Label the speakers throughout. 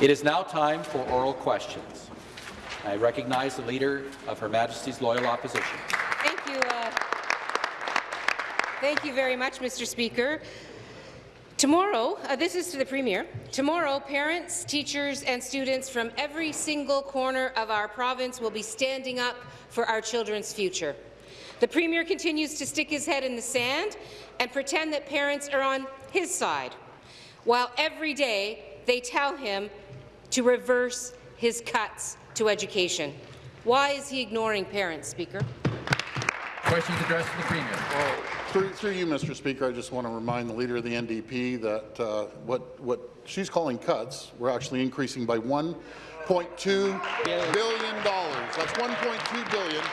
Speaker 1: It is now time for oral questions. I recognize the Leader of Her Majesty's Loyal Opposition.
Speaker 2: Thank you. Uh, thank you very much, Mr. Speaker. Tomorrow, uh, this is to the Premier, tomorrow parents, teachers and students from every single corner of our province will be standing up for our children's future. The Premier continues to stick his head in the sand and pretend that parents are on his side, while every day they tell him to reverse his cuts to education. Why is he ignoring parents, Speaker?
Speaker 3: Questions addressed to the Premier.
Speaker 4: Well, through, through, you, Mr. Speaker, I just want to remind the Leader of the NDP that uh, what, what she's calling cuts, we're actually increasing by $1.2 billion. That's 1.2 billion.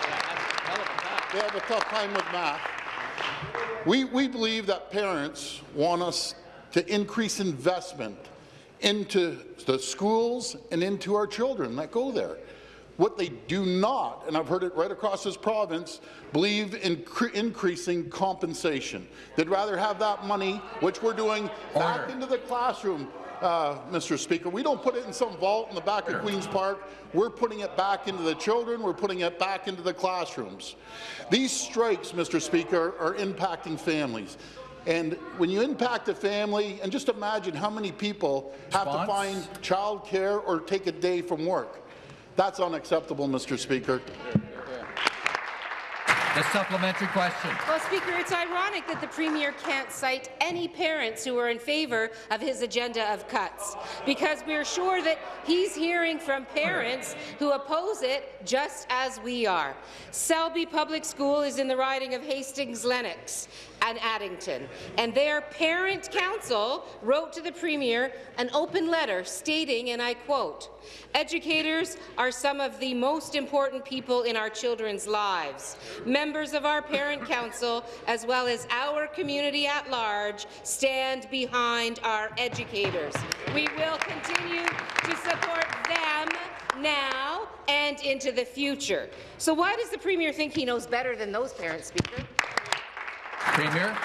Speaker 4: They have a tough time with math. We, we believe that parents want us to increase investment into the schools and into our children that go there. What they do not, and I've heard it right across this province, believe in increasing compensation. They'd rather have that money, which we're doing, Order. back into the classroom, uh, Mr. Speaker. We don't put it in some vault in the back of Queen's Park. We're putting it back into the children. We're putting it back into the classrooms. These strikes, Mr. Speaker, are impacting families. And when you impact a family, and just imagine how many people have to find childcare or take a day from work. That's unacceptable, Mr. Speaker.
Speaker 3: The supplementary question.
Speaker 2: Well, Speaker, it's ironic that the Premier can't cite any parents who are in favour of his agenda of cuts, because we're sure that he's hearing from parents who oppose it just as we are. Selby Public School is in the riding of Hastings-Lennox and Addington, and their parent council wrote to the Premier an open letter stating, and I quote, Educators are some of the most important people in our children's lives. Members of our parent council, as well as our community at large, stand behind our educators. We will continue to support them now and into the future. So why does the Premier think he knows better than those parents, Speaker?
Speaker 3: Premier.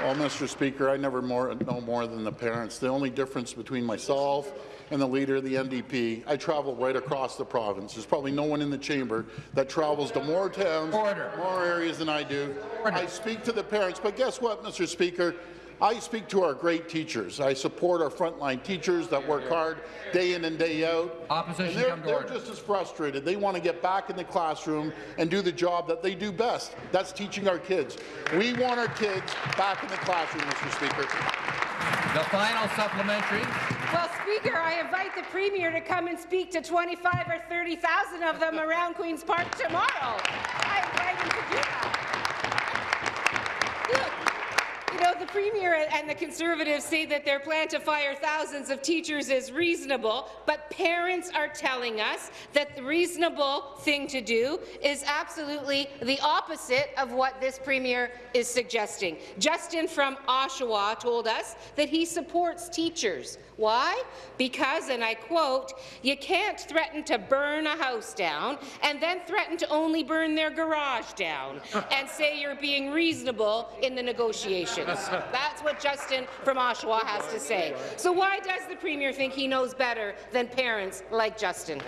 Speaker 4: Well, Mr. Speaker, I never more, know more than the parents. The only difference between myself and the leader of the NDP, I travel right across the province. There's probably no one in the chamber that travels to more towns, Order. more areas than I do. Order. I speak to the parents, but guess what, Mr. Speaker? I speak to our great teachers. I support our frontline teachers that work hard day in and day out.
Speaker 3: Opposition
Speaker 4: they're, they're just as frustrated. They want to get back in the classroom and do the job that they do best. That's teaching our kids. We want our kids back in the classroom, Mr. Speaker.
Speaker 3: The final supplementary.
Speaker 2: Well, Speaker, I invite the Premier to come and speak to 25 or 30,000 of them around Queen's Park tomorrow. I invite him to do that. The Premier and the Conservatives say that their plan to fire thousands of teachers is reasonable, but parents are telling us that the reasonable thing to do is absolutely the opposite of what this Premier is suggesting. Justin from Oshawa told us that he supports teachers. Why? Because, and I quote, you can't threaten to burn a house down and then threaten to only burn their garage down and say you're being reasonable in the negotiations. That's what Justin from Oshawa has to say. So why does the Premier think he knows better than parents like Justin?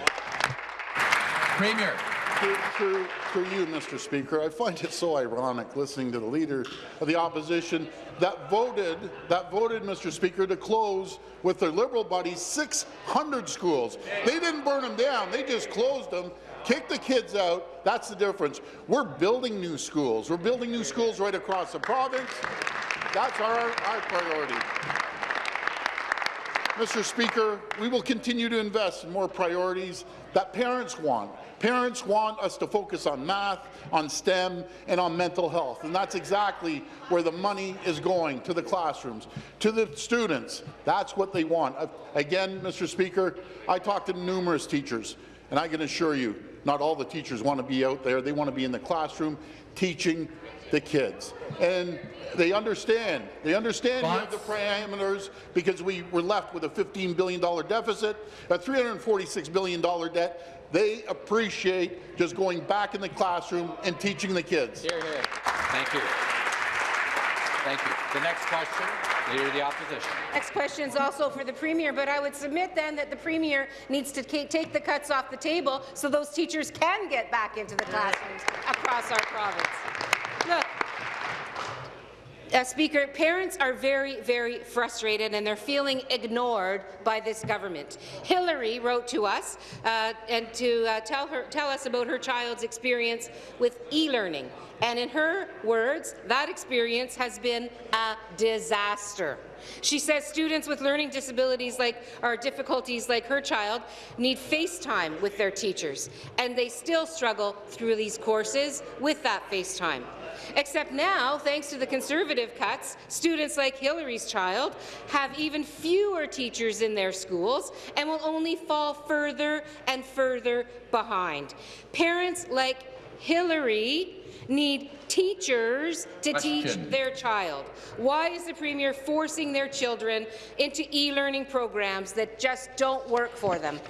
Speaker 3: Premier.
Speaker 4: Through, through, you, Mr. Speaker, I find it so ironic listening to the Leader of the Opposition that voted, that voted, Mr. Speaker, to close with their Liberal buddies 600 schools. They didn't burn them down, they just closed them kick the kids out. That's the difference. We're building new schools. We're building new schools right across the province. That's our, our priority. Mr. Speaker, we will continue to invest in more priorities that parents want. Parents want us to focus on math, on STEM, and on mental health, and that's exactly where the money is going, to the classrooms, to the students. That's what they want. Again, Mr. Speaker, I talked to numerous teachers, and I can assure you, not all the teachers want to be out there. They want to be in the classroom teaching the kids. And they understand. They understand the parameters because we were left with a $15 billion deficit, a $346 billion debt. They appreciate just going back in the classroom and teaching the kids.
Speaker 1: Here, here. Thank you. Thank you. The next question, Leader of the Opposition.
Speaker 2: Next question is also for the Premier, but I would submit then that the Premier needs to take the cuts off the table so those teachers can get back into the classrooms across our province. Look, uh, Speaker, parents are very, very frustrated and they're feeling ignored by this government. Hillary wrote to us uh, and to uh, tell, her, tell us about her child's experience with e-learning. And in her words, that experience has been a disaster. She says students with learning disabilities like or difficulties like her child need FaceTime with their teachers, and they still struggle through these courses with that FaceTime. Except now, thanks to the Conservative cuts, students like Hillary's child have even fewer teachers in their schools and will only fall further and further behind. Parents like Hillary need teachers to
Speaker 3: Question.
Speaker 2: teach their child. Why is the Premier forcing their children into e-learning programs that just don't work for them?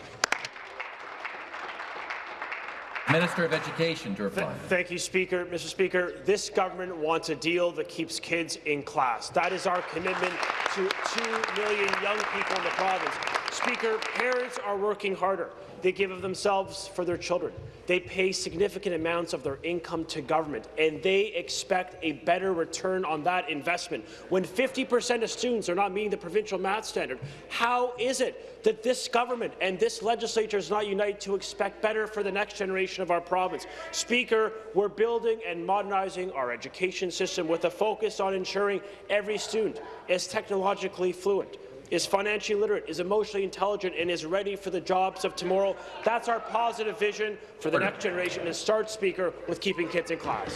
Speaker 3: Minister of Education to reply.
Speaker 5: Thank you, Speaker. Mr. Speaker, this government wants a deal that keeps kids in class. That is our commitment to 2 million young people in the province. Speaker, parents are working harder. They give of themselves for their children. They pay significant amounts of their income to government, and they expect a better return on that investment. When 50% of students are not meeting the provincial math standard, how is it that this government and this legislature is not united to expect better for the next generation of our province? Speaker, we're building and modernizing our education system with a focus on ensuring every student is technologically fluent is financially literate, is emotionally intelligent, and is ready for the jobs of tomorrow. That's our positive vision for the next generation. And start, Speaker, with keeping kids in class.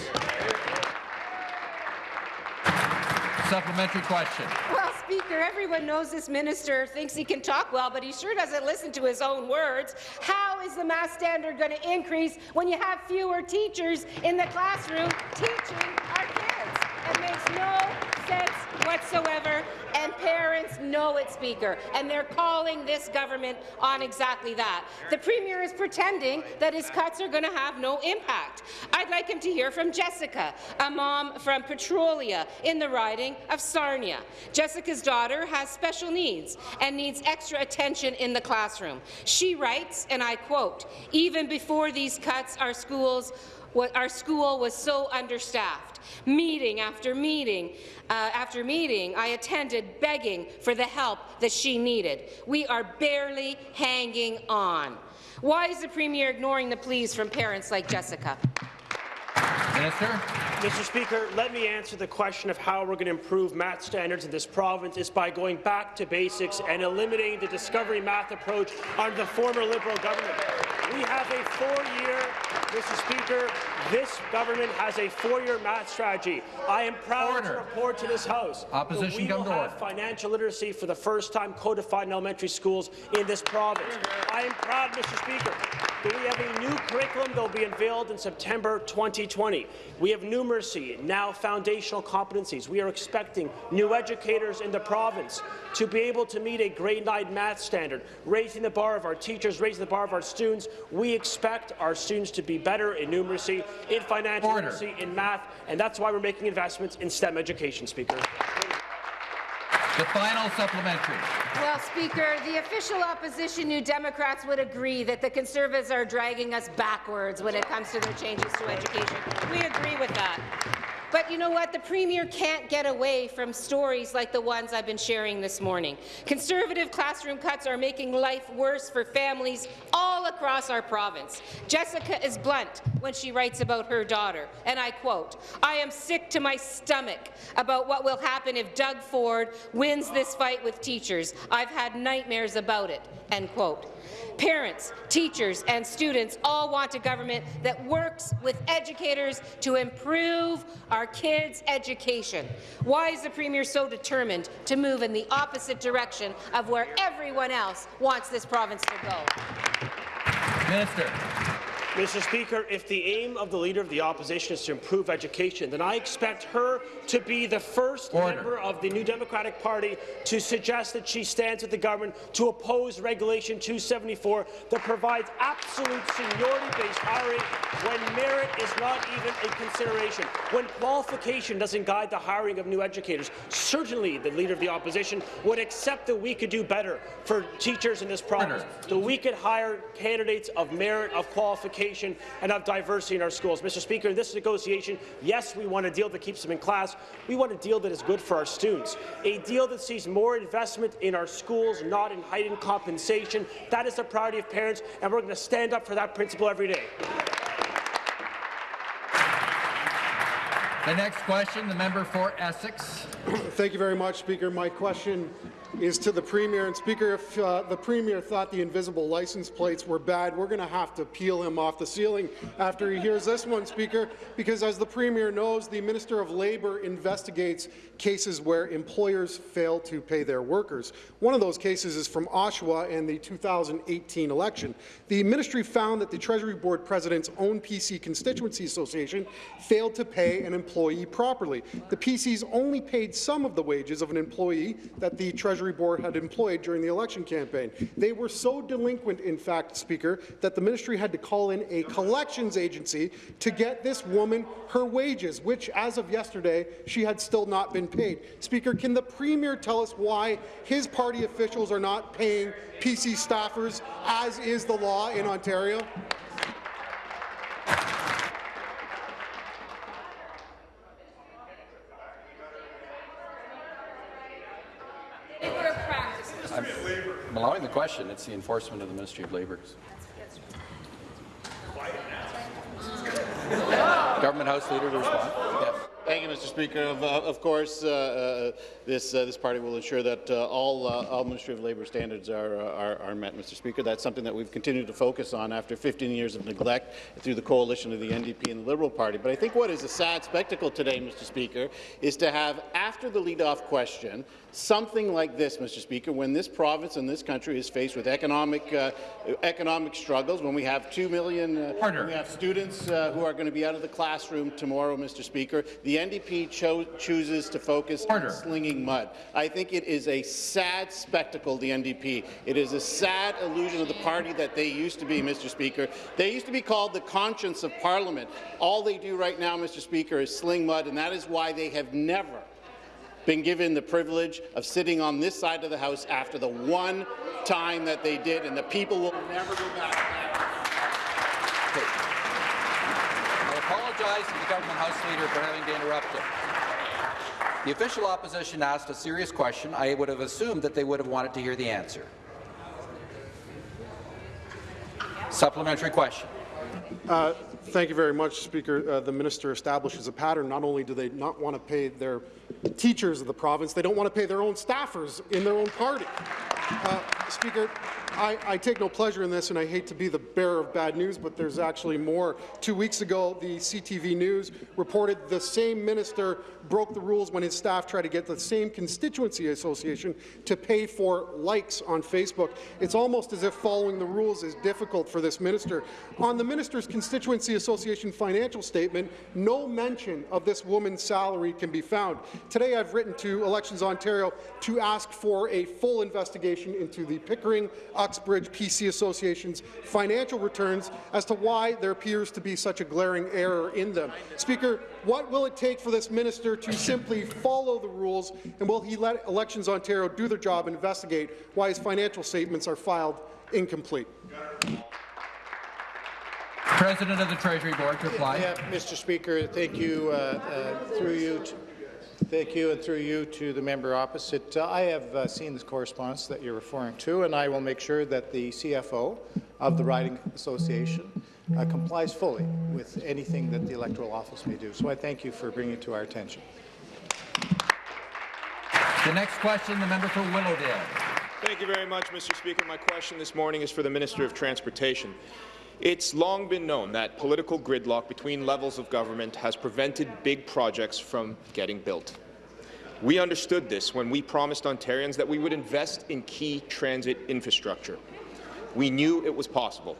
Speaker 3: Supplementary question.
Speaker 2: Well, Speaker, everyone knows this minister thinks he can talk well, but he sure doesn't listen to his own words. How is the math standard going to increase when you have fewer teachers in the classroom teaching our kids? Makes no sense whatsoever, and parents know it, Speaker, and they're calling this government on exactly that. The Premier is pretending that his cuts are going to have no impact. I'd like him to hear from Jessica, a mom from Petrolia in the riding of Sarnia. Jessica's daughter has special needs and needs extra attention in the classroom. She writes, and I quote, even before these cuts, our schools our school was so understaffed. Meeting after meeting uh, after meeting, I attended begging for the help that she needed. We are barely hanging on. Why is the Premier ignoring the pleas from parents like Jessica?
Speaker 3: Minister.
Speaker 5: Mr. Speaker, let me answer the question of how we're going to improve math standards in this province is by going back to basics and eliminating the discovery math approach under the former Liberal government. We have a four-year, Mr. Speaker, this government has a four-year math strategy. I am proud
Speaker 3: Order.
Speaker 5: to report to this House
Speaker 3: Opposition
Speaker 5: that we will have
Speaker 3: order.
Speaker 5: financial literacy for the first time codified in elementary schools in this province. I am proud, Mr. Speaker, that we have a new curriculum that will be unveiled in September 2020. We have numeracy, now foundational competencies. We are expecting new educators in the province to be able to meet a grade 9 math standard, raising the bar of our teachers, raising the bar of our students. We expect our students to be better in numeracy, in financial
Speaker 3: Order.
Speaker 5: literacy, in math, and that's why we're making investments in STEM education, Speaker.
Speaker 3: The final supplementary.
Speaker 2: Well, Speaker, the official opposition New Democrats would agree that the Conservatives are dragging us backwards when it comes to their changes to education. We agree with that. But you know what? The Premier can't get away from stories like the ones I've been sharing this morning. Conservative classroom cuts are making life worse for families all across our province. Jessica is blunt when she writes about her daughter, and I quote, I am sick to my stomach about what will happen if Doug Ford wins this fight with teachers. I've had nightmares about it, end quote. Parents, teachers and students all want a government that works with educators to improve our kids' education. Why is the Premier so determined to move in the opposite direction of where everyone else wants this province to go?
Speaker 3: Minister.
Speaker 5: Mr. Speaker, if the aim of the Leader of the Opposition is to improve education, then I expect her to be the first
Speaker 6: Order.
Speaker 5: member of the New Democratic Party to suggest that she stands with the government to oppose Regulation 274 that provides absolute seniority-based hiring when merit is not even a consideration, when qualification doesn't guide the hiring of new educators. Certainly, the Leader of the Opposition would accept that we could do better for teachers in this province, that we could hire candidates of merit, of qualification, and of diversity in our schools. Mr. Speaker, in this negotiation, yes, we want a deal that keeps them in class. We want a deal that is good for our students, a deal that sees more investment in our schools, not in heightened compensation. That is the priority of parents, and we're going to stand up for that principle every day.
Speaker 6: The next question, the member for Essex.
Speaker 7: Thank you very much, Speaker. My question is to the Premier. And Speaker, if uh, the Premier thought the invisible license plates were bad, we're going to have to peel him off the ceiling after he hears this one, Speaker, because as the Premier knows, the Minister of Labour investigates cases where employers fail to pay their workers. One of those cases is from Oshawa and the 2018 election. The ministry found that the Treasury Board President's own PC Constituency Association failed to pay an employee properly. The PCs only paid some of the wages of an employee that the Treasury Board had employed during the election campaign. They were so delinquent, in fact, Speaker, that the ministry had to call in a collections agency to get this woman her wages, which, as of yesterday, she had still not been paid. Speaker, can the Premier tell us why his party officials are not paying PC staffers, as is the law in Ontario?
Speaker 3: I'm allowing the question. It's the enforcement of the Ministry of Labour. Government House Leader to respond. Yes.
Speaker 8: Thank you, Mr. Speaker. Of, uh, of course, uh, uh, this uh, this party will ensure that uh, all uh, all Ministry of Labour standards are, are are met, Mr. Speaker. That's something that we've continued to focus on after 15 years of neglect through the coalition of the NDP and the Liberal Party. But I think what is a sad spectacle today, Mr. Speaker, is to have after the lead-off question something like this, Mr. Speaker, when this province and this country is faced with economic uh, economic struggles, when we have two million, uh, we have students uh, who are going to be out of the classroom tomorrow, Mr. Speaker. The NDP cho chooses to focus
Speaker 6: Order.
Speaker 8: on slinging mud. I think it is a sad spectacle, the NDP. It is a sad illusion of the party that they used to be, Mr. Speaker. They used to be called the conscience of Parliament. All they do right now, Mr. Speaker, is sling mud, and that is why they have never been given the privilege of sitting on this side of the House after the one time that they did, and the people will never go back.
Speaker 3: I apologize to the Government House Leader for having to interrupt him. The official opposition asked a serious question. I would have assumed that they would have wanted to hear the answer. Supplementary question.
Speaker 7: Uh, Thank you very much, Speaker. Uh, the minister establishes a pattern. Not only do they not want to pay their teachers of the province, they don't want to pay their own staffers in their own party. Uh, Speaker, I, I, take no pleasure in this, and I hate to be the bearer of bad news, but there's actually more. Two weeks ago, the CTV News reported the same minister broke the rules when his staff tried to get the same constituency association to pay for likes on Facebook. It's almost as if following the rules is difficult for this minister. On the minister's constituency association financial statement, no mention of this woman's salary can be found. Today, I've written to Elections Ontario to ask for a full investigation into the Pickering uh, Uxbridge PC Association's financial returns as to why there appears to be such a glaring error in them. Speaker, what will it take for this minister to simply follow the rules, and will he let Elections Ontario do their job and investigate why his financial statements are filed incomplete?
Speaker 6: President of the Treasury Board to reply.
Speaker 9: Yeah, Mr. Speaker, thank you uh, uh, through you. To, thank you, and through you to the member opposite. Uh, I have uh, seen this correspondence that you're referring to, and I will make sure that the CFO of the Riding Association uh, complies fully with anything that the electoral office may do. So I thank you for bringing it to our attention.
Speaker 6: The next question, the member for Willowdale.
Speaker 10: Thank you very much, Mr. Speaker. My question this morning is for the Minister of Transportation. It's long been known that political gridlock between levels of government has prevented big projects from getting built. We understood this when we promised Ontarians that we would invest in key transit infrastructure. We knew it was possible.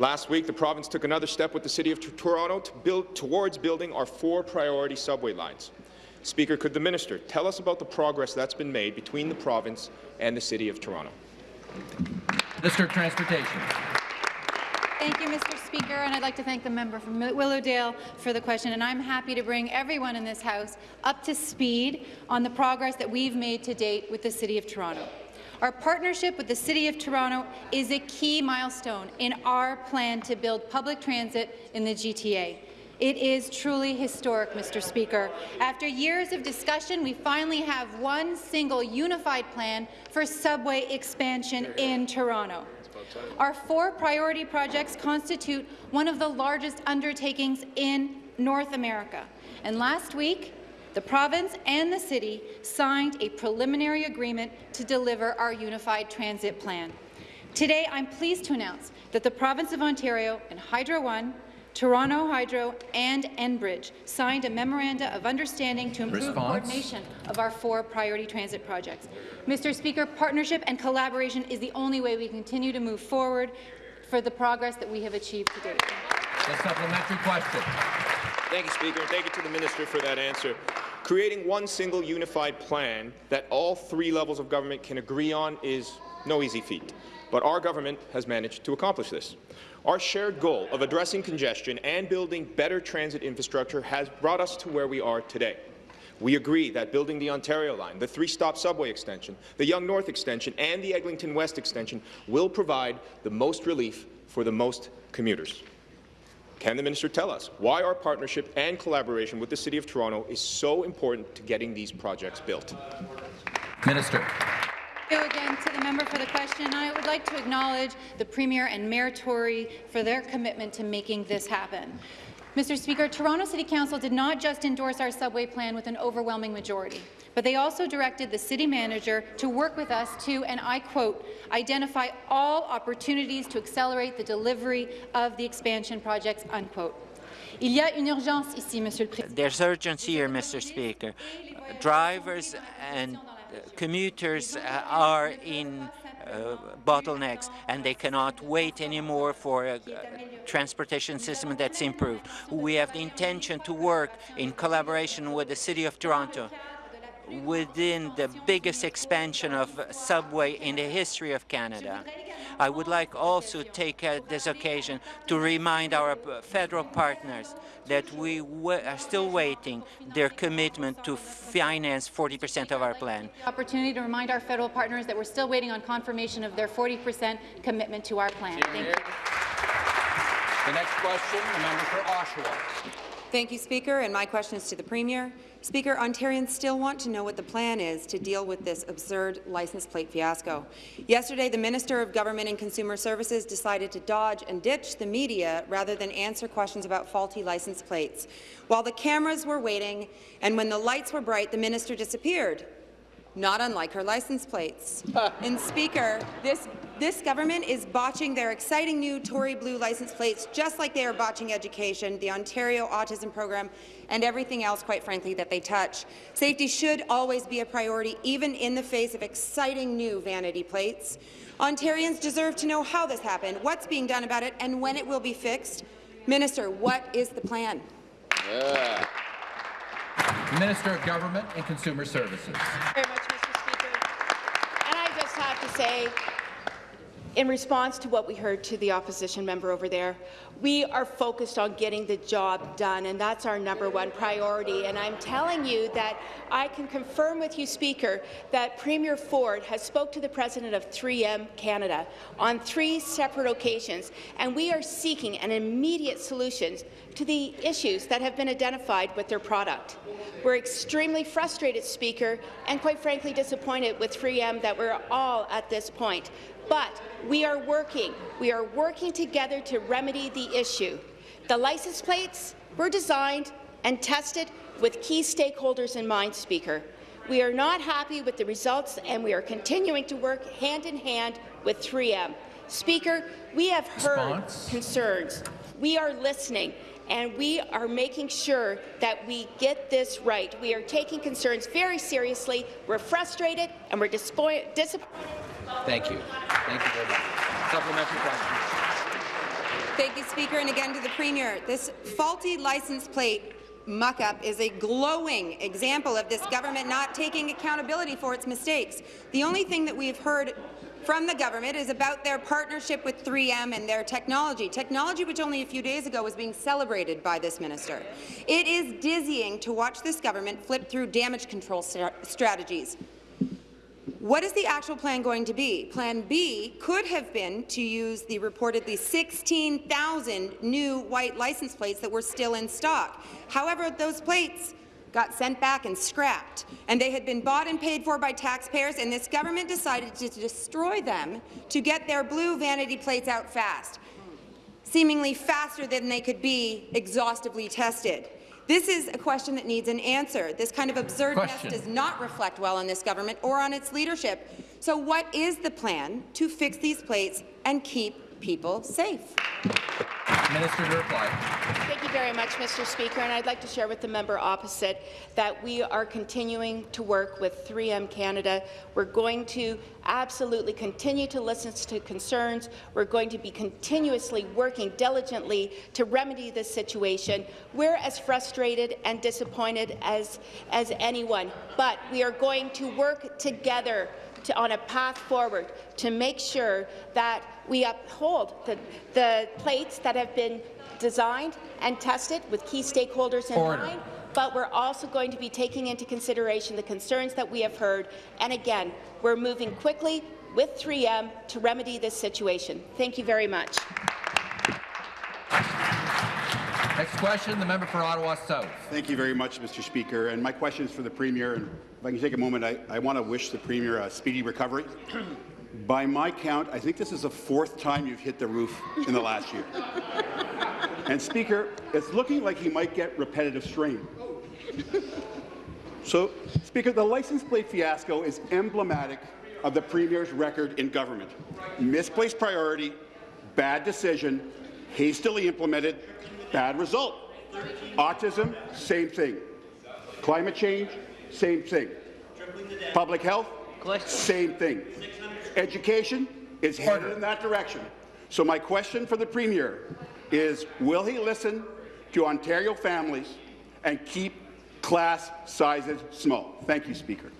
Speaker 10: Last week, the province took another step with the City of Toronto to build, towards building our four priority subway lines. Speaker, could the minister tell us about the progress that's been made between the province and the City of Toronto?
Speaker 3: Minister of Transportation.
Speaker 11: Thank you, Mr. Speaker, and I'd like to thank the member from Willowdale for the question, and I'm happy to bring everyone in this House up to speed on the progress that we've made to date with the City of Toronto. Our partnership with the City of Toronto is a key milestone in our plan to build public transit in the GTA. It is truly historic, Mr. Speaker. After years of discussion, we finally have one single unified plan for subway expansion in Toronto. Our four priority projects constitute one of the largest undertakings in North America. And last week, the province and the city signed a preliminary agreement to deliver our unified transit plan. Today, I'm pleased to announce that the province of Ontario and Hydro One Toronto Hydro and Enbridge signed a memoranda of understanding to improve
Speaker 3: Response.
Speaker 11: coordination of our four priority transit projects. Mr. Speaker, partnership and collaboration is the only way we continue to move forward for the progress that we have achieved to date.
Speaker 3: The supplementary question.
Speaker 10: Thank you, Speaker, and thank you to the minister for that answer. Creating one single unified plan that all three levels of government can agree on is no easy feat, but our government has managed to accomplish this. Our shared goal of addressing congestion and building better transit infrastructure has brought us to where we are today. We agree that building the Ontario line, the three-stop subway extension, the Yonge North extension, and the Eglinton West extension will provide the most relief for the most commuters. Can the minister tell us why our partnership and collaboration with the City of Toronto is so important to getting these projects built?
Speaker 3: Minister.
Speaker 11: You again to the member for the question. I would like to acknowledge the Premier and Mayor Tory for their commitment to making this happen. Mr. Speaker, Toronto City Council did not just endorse our subway plan with an overwhelming majority, but they also directed the city manager to work with us to, and I quote, identify all opportunities to accelerate the delivery of the expansion projects, unquote. Il y a une urgence ici, Monsieur le
Speaker 12: There's urgency here, Mr. Speaker. Drivers and commuters uh, are in uh, bottlenecks and they cannot wait anymore for a, a transportation system that's improved. We have the intention to work in collaboration with the City of Toronto within the biggest expansion of subway in the history of Canada. I would like also to take uh, this occasion to remind our federal partners that we are still waiting their commitment to finance 40% of our plan.
Speaker 11: Opportunity to remind our federal partners that we're still waiting on confirmation of their 40% commitment to our plan. Thank you.
Speaker 1: The next question, the member for Oshawa.
Speaker 13: Thank you, Speaker, and my question is to the Premier. Speaker, Ontarians still want to know what the plan is to deal with this absurd license plate fiasco. Yesterday, the Minister of Government and Consumer Services decided to dodge and ditch the media rather than answer questions about faulty license plates. While the cameras were waiting and when the lights were bright, the minister disappeared not unlike her license plates. and Speaker, this, this government is botching their exciting new Tory blue license plates just like they are botching education, the Ontario Autism Program, and everything else, quite frankly, that they touch. Safety should always be a priority, even in the face of exciting new vanity plates. Ontarians deserve to know how this happened, what's being done about it, and when it will be fixed. Minister, what is the plan?
Speaker 1: Yeah.
Speaker 3: Minister of Government and Consumer Services.
Speaker 14: Very much, Mr. Speaker. And I just have to say, in response to what we heard to the opposition member over there, we are focused on getting the job done, and that's our number one priority. And I'm telling you that I can confirm with you, Speaker, that Premier Ford has spoke to the president of 3M Canada on three separate occasions, and we are seeking an immediate solution to the issues that have been identified with their product. We're extremely frustrated, Speaker, and quite frankly disappointed with 3M that we're all at this point. But we are working. We are working together to remedy the issue. The license plates were designed and tested with key stakeholders in mind, Speaker. We are not happy with the results, and we are continuing to work hand in hand with 3M. Speaker, we have heard Response. concerns. We are listening, and we are making sure that we get this right. We are taking concerns very seriously. We're frustrated, and we're disappointed.
Speaker 1: Thank you. Thank you very much. Supplementary question.
Speaker 13: Thank you, Speaker, and again to the Premier. This faulty license plate muck-up is a glowing example of this government not taking accountability for its mistakes. The only thing that we've heard from the government is about their partnership with 3M and their technology, technology which only a few days ago was being celebrated by this minister. It is dizzying to watch this government flip through damage control strategies. What is the actual plan going to be? Plan B could have been to use the reportedly 16,000 new white license plates that were still in stock. However, those plates got sent back and scrapped, and they had been bought and paid for by taxpayers, and this government decided to destroy them to get their blue vanity plates out fast, seemingly faster than they could be exhaustively tested. This is a question that needs an answer. This kind of absurdness does not reflect well on this government or on its leadership. So what is the plan to fix these plates and keep people safe?
Speaker 3: Minister to reply.
Speaker 14: Thank you very much, Mr. Speaker. And I'd like to share with the member opposite that we are continuing to work with 3M Canada. We're going to absolutely continue to listen to concerns. We're going to be continuously working diligently to remedy this situation. We're as frustrated and disappointed as, as anyone, but we are going to work together to, on a path forward to make sure that we uphold the, the plates that have been designed and tested with key stakeholders in
Speaker 3: Order.
Speaker 14: mind, but we're also going to be taking into consideration the concerns that we have heard. And again, we're moving quickly with 3M to remedy this situation. Thank you very much.
Speaker 3: Next question, the member for Ottawa South.
Speaker 15: Thank you very much, Mr. Speaker. And my question is for the Premier. And if I can take a moment, I, I want to wish the Premier a speedy recovery. By my count, I think this is the fourth time you've hit the roof in the last year. and Speaker, it's looking like he might get repetitive strain. So, Speaker, the license plate fiasco is emblematic of the Premier's record in government. Misplaced priority, bad decision, hastily implemented, bad result. Autism, same thing. Climate change, same thing. Public health, same thing. Education is headed in that direction. So my question for the Premier is, will he listen to Ontario families and keep class sizes small? Thank you, Speaker.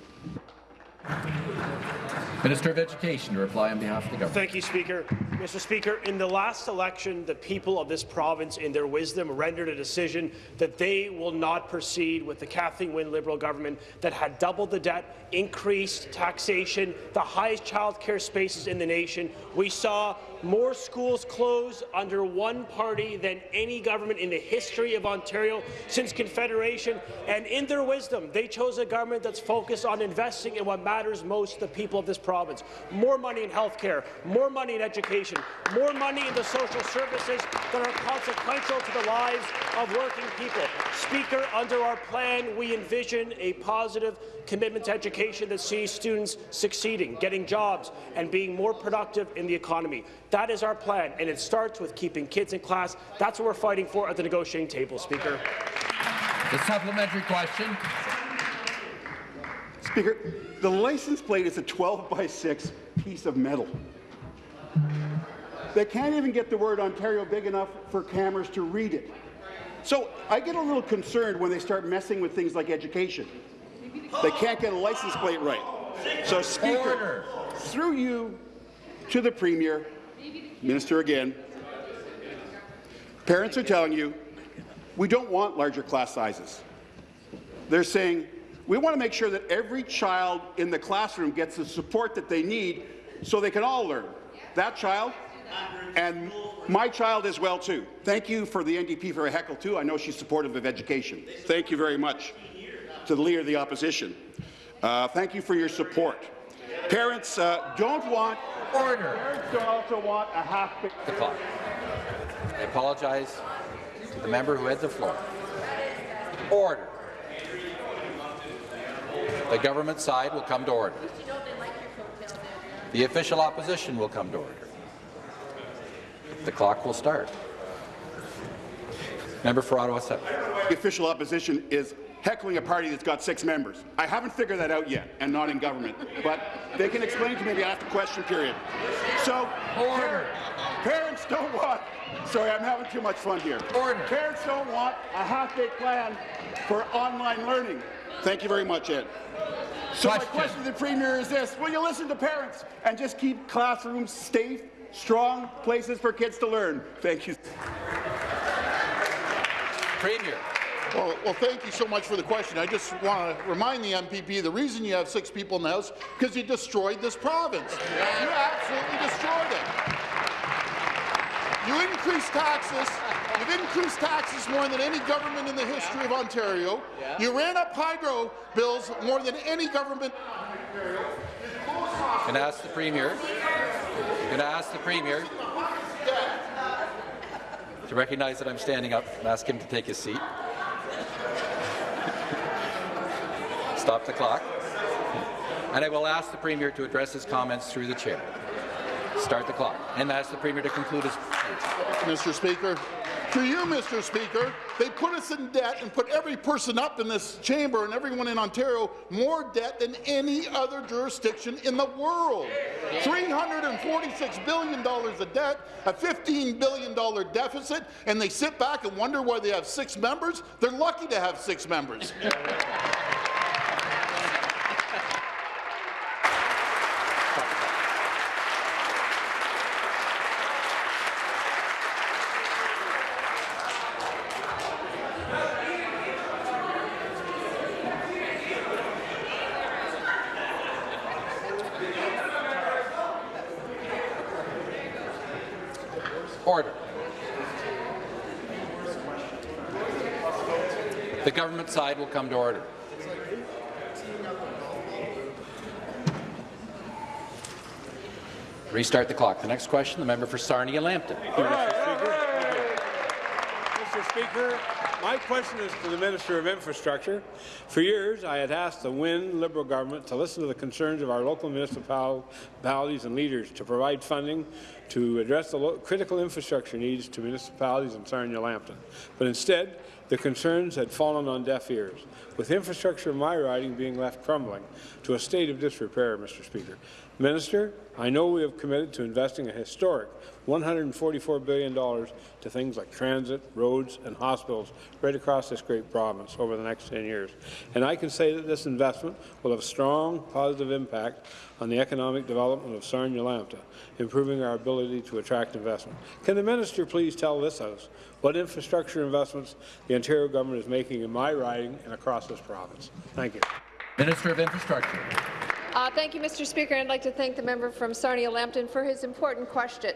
Speaker 3: Minister of Education to reply on behalf of the government.
Speaker 5: Thank you, Speaker. Mr. Speaker, in the last election, the people of this province, in their wisdom, rendered a decision that they will not proceed with the Kathleen Wynne Liberal government that had doubled the debt, increased taxation, the highest child care spaces in the nation. We saw more schools closed under one party than any government in the history of Ontario since Confederation. And in their wisdom, they chose a government that's focused on investing in what matters most to the people of this province. More money in health care, more money in education, more money in the social services that are consequential to the lives of working people. Speaker, under our plan, we envision a positive commitment to education that sees students succeeding, getting jobs, and being more productive in the economy. That is our plan, and it starts with keeping kids in class. That's what we're fighting for at the negotiating table, Speaker.
Speaker 3: The supplementary question.
Speaker 15: Speaker, the license plate is a 12 by 6 piece of metal. They can't even get the word Ontario big enough for cameras to read it. So I get a little concerned when they start messing with things like education. They can't get a license plate right. So, Speaker, through you to the Premier, Minister again, parents are telling you, we don't want larger class sizes. They're saying, we want to make sure that every child in the classroom gets the support that they need so they can all learn. That child and my child as well, too. Thank you for the NDP for a heckle, too. I know she's supportive of education. Thank you very much to the Leader of the Opposition. Uh, thank you for your support. Parents uh, don't want
Speaker 3: Order.
Speaker 15: Parents don't also want a half.
Speaker 1: The clock. I apologize to the member who had the floor. Order. The government side will come to order. The official opposition will come to order. The clock will start. Member for Ottawa South.
Speaker 15: The official opposition is heckling a party that's got six members. I haven't figured that out yet, and not in government. But they can explain to me after question period. So,
Speaker 3: Order.
Speaker 15: parents don't want. Sorry, I'm having too much fun here.
Speaker 3: Order.
Speaker 15: Parents don't want a half-day plan for online learning. Thank you very much, Ed. So
Speaker 3: Question.
Speaker 15: my question to the Premier is this. Will you listen to parents and just keep classrooms safe, strong places for kids to learn? Thank you.
Speaker 1: Premier.
Speaker 4: Well, well, thank you so much for the question. I just want to remind the MPP the reason you have six people in the House because you destroyed this province. You absolutely destroyed it. You increased taxes. You've increased taxes more than any government in the history of Ontario. You ran up hydro bills more than any government.
Speaker 1: To ask the Premier. Going to ask the Premier to recognize that I'm standing up and ask him to take his seat. Stop the clock. And I will ask the Premier to address his comments through the chair. Start the clock. And ask the Premier to conclude his
Speaker 4: Mr. Speaker. To you, Mr. Speaker, they put us in debt and put every person up in this chamber and everyone in Ontario more debt than any other jurisdiction in the world. $346 billion of debt, a $15 billion deficit, and they sit back and wonder why they have six members? They're lucky to have six members.
Speaker 1: Order. The government side will come to order. Restart the clock. The next question, the member for Sarnia-Lambton.
Speaker 16: Mr. Speaker, my question is to the Minister of Infrastructure. For years, I had asked the Wynne Liberal government to listen to the concerns of our local municipalities and leaders to provide funding to address the critical infrastructure needs to municipalities in Sarnia-Lambton. But instead, the concerns had fallen on deaf ears, with infrastructure in my riding being left crumbling to a state of disrepair, Mr. Speaker. Minister, I know we have committed to investing a historic $144 billion to things like transit, roads and hospitals right across this great province over the next 10 years. And I can say that this investment will have a strong positive impact on the economic development of Sarnia-Lambton, improving our ability to attract investment. Can the minister please tell this House what infrastructure investments the Ontario government is making in my riding and across this province? Thank you.
Speaker 3: Minister of Infrastructure.
Speaker 17: Uh, thank you, Mr. Speaker. I'd like to thank the member from Sarnia-Lambton for his important question.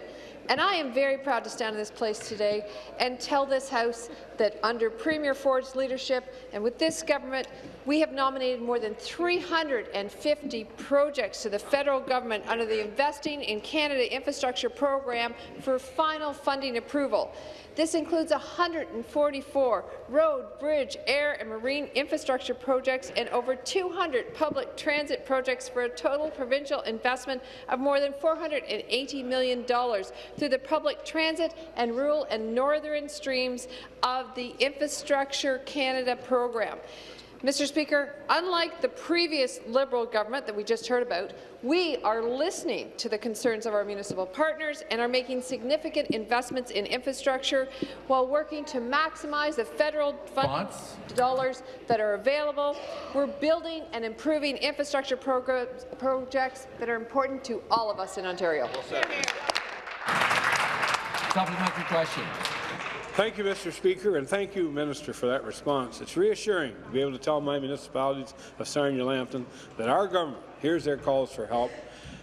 Speaker 17: And I am very proud to stand in this place today and tell this House that under Premier Ford's leadership and with this government, we have nominated more than 350 projects to the federal government under the Investing in Canada Infrastructure Program for final funding approval. This includes 144 road, bridge, air and marine infrastructure projects and over 200 public transit projects for a total provincial investment of more than $480 million through the public transit and rural and northern streams of the Infrastructure Canada program. Mr. Speaker, unlike the previous Liberal government that we just heard about, we are listening to the concerns of our municipal partners and are making significant investments in infrastructure while working to maximize the federal fund dollars that are available. We're building and improving infrastructure programs, projects that are important to all of us in Ontario.
Speaker 3: Supplementary question.
Speaker 16: Thank you, Mr. Speaker, and thank you, Minister, for that response. It's reassuring to be able to tell my municipalities of Sarnia-Lambton that our government hears their calls for help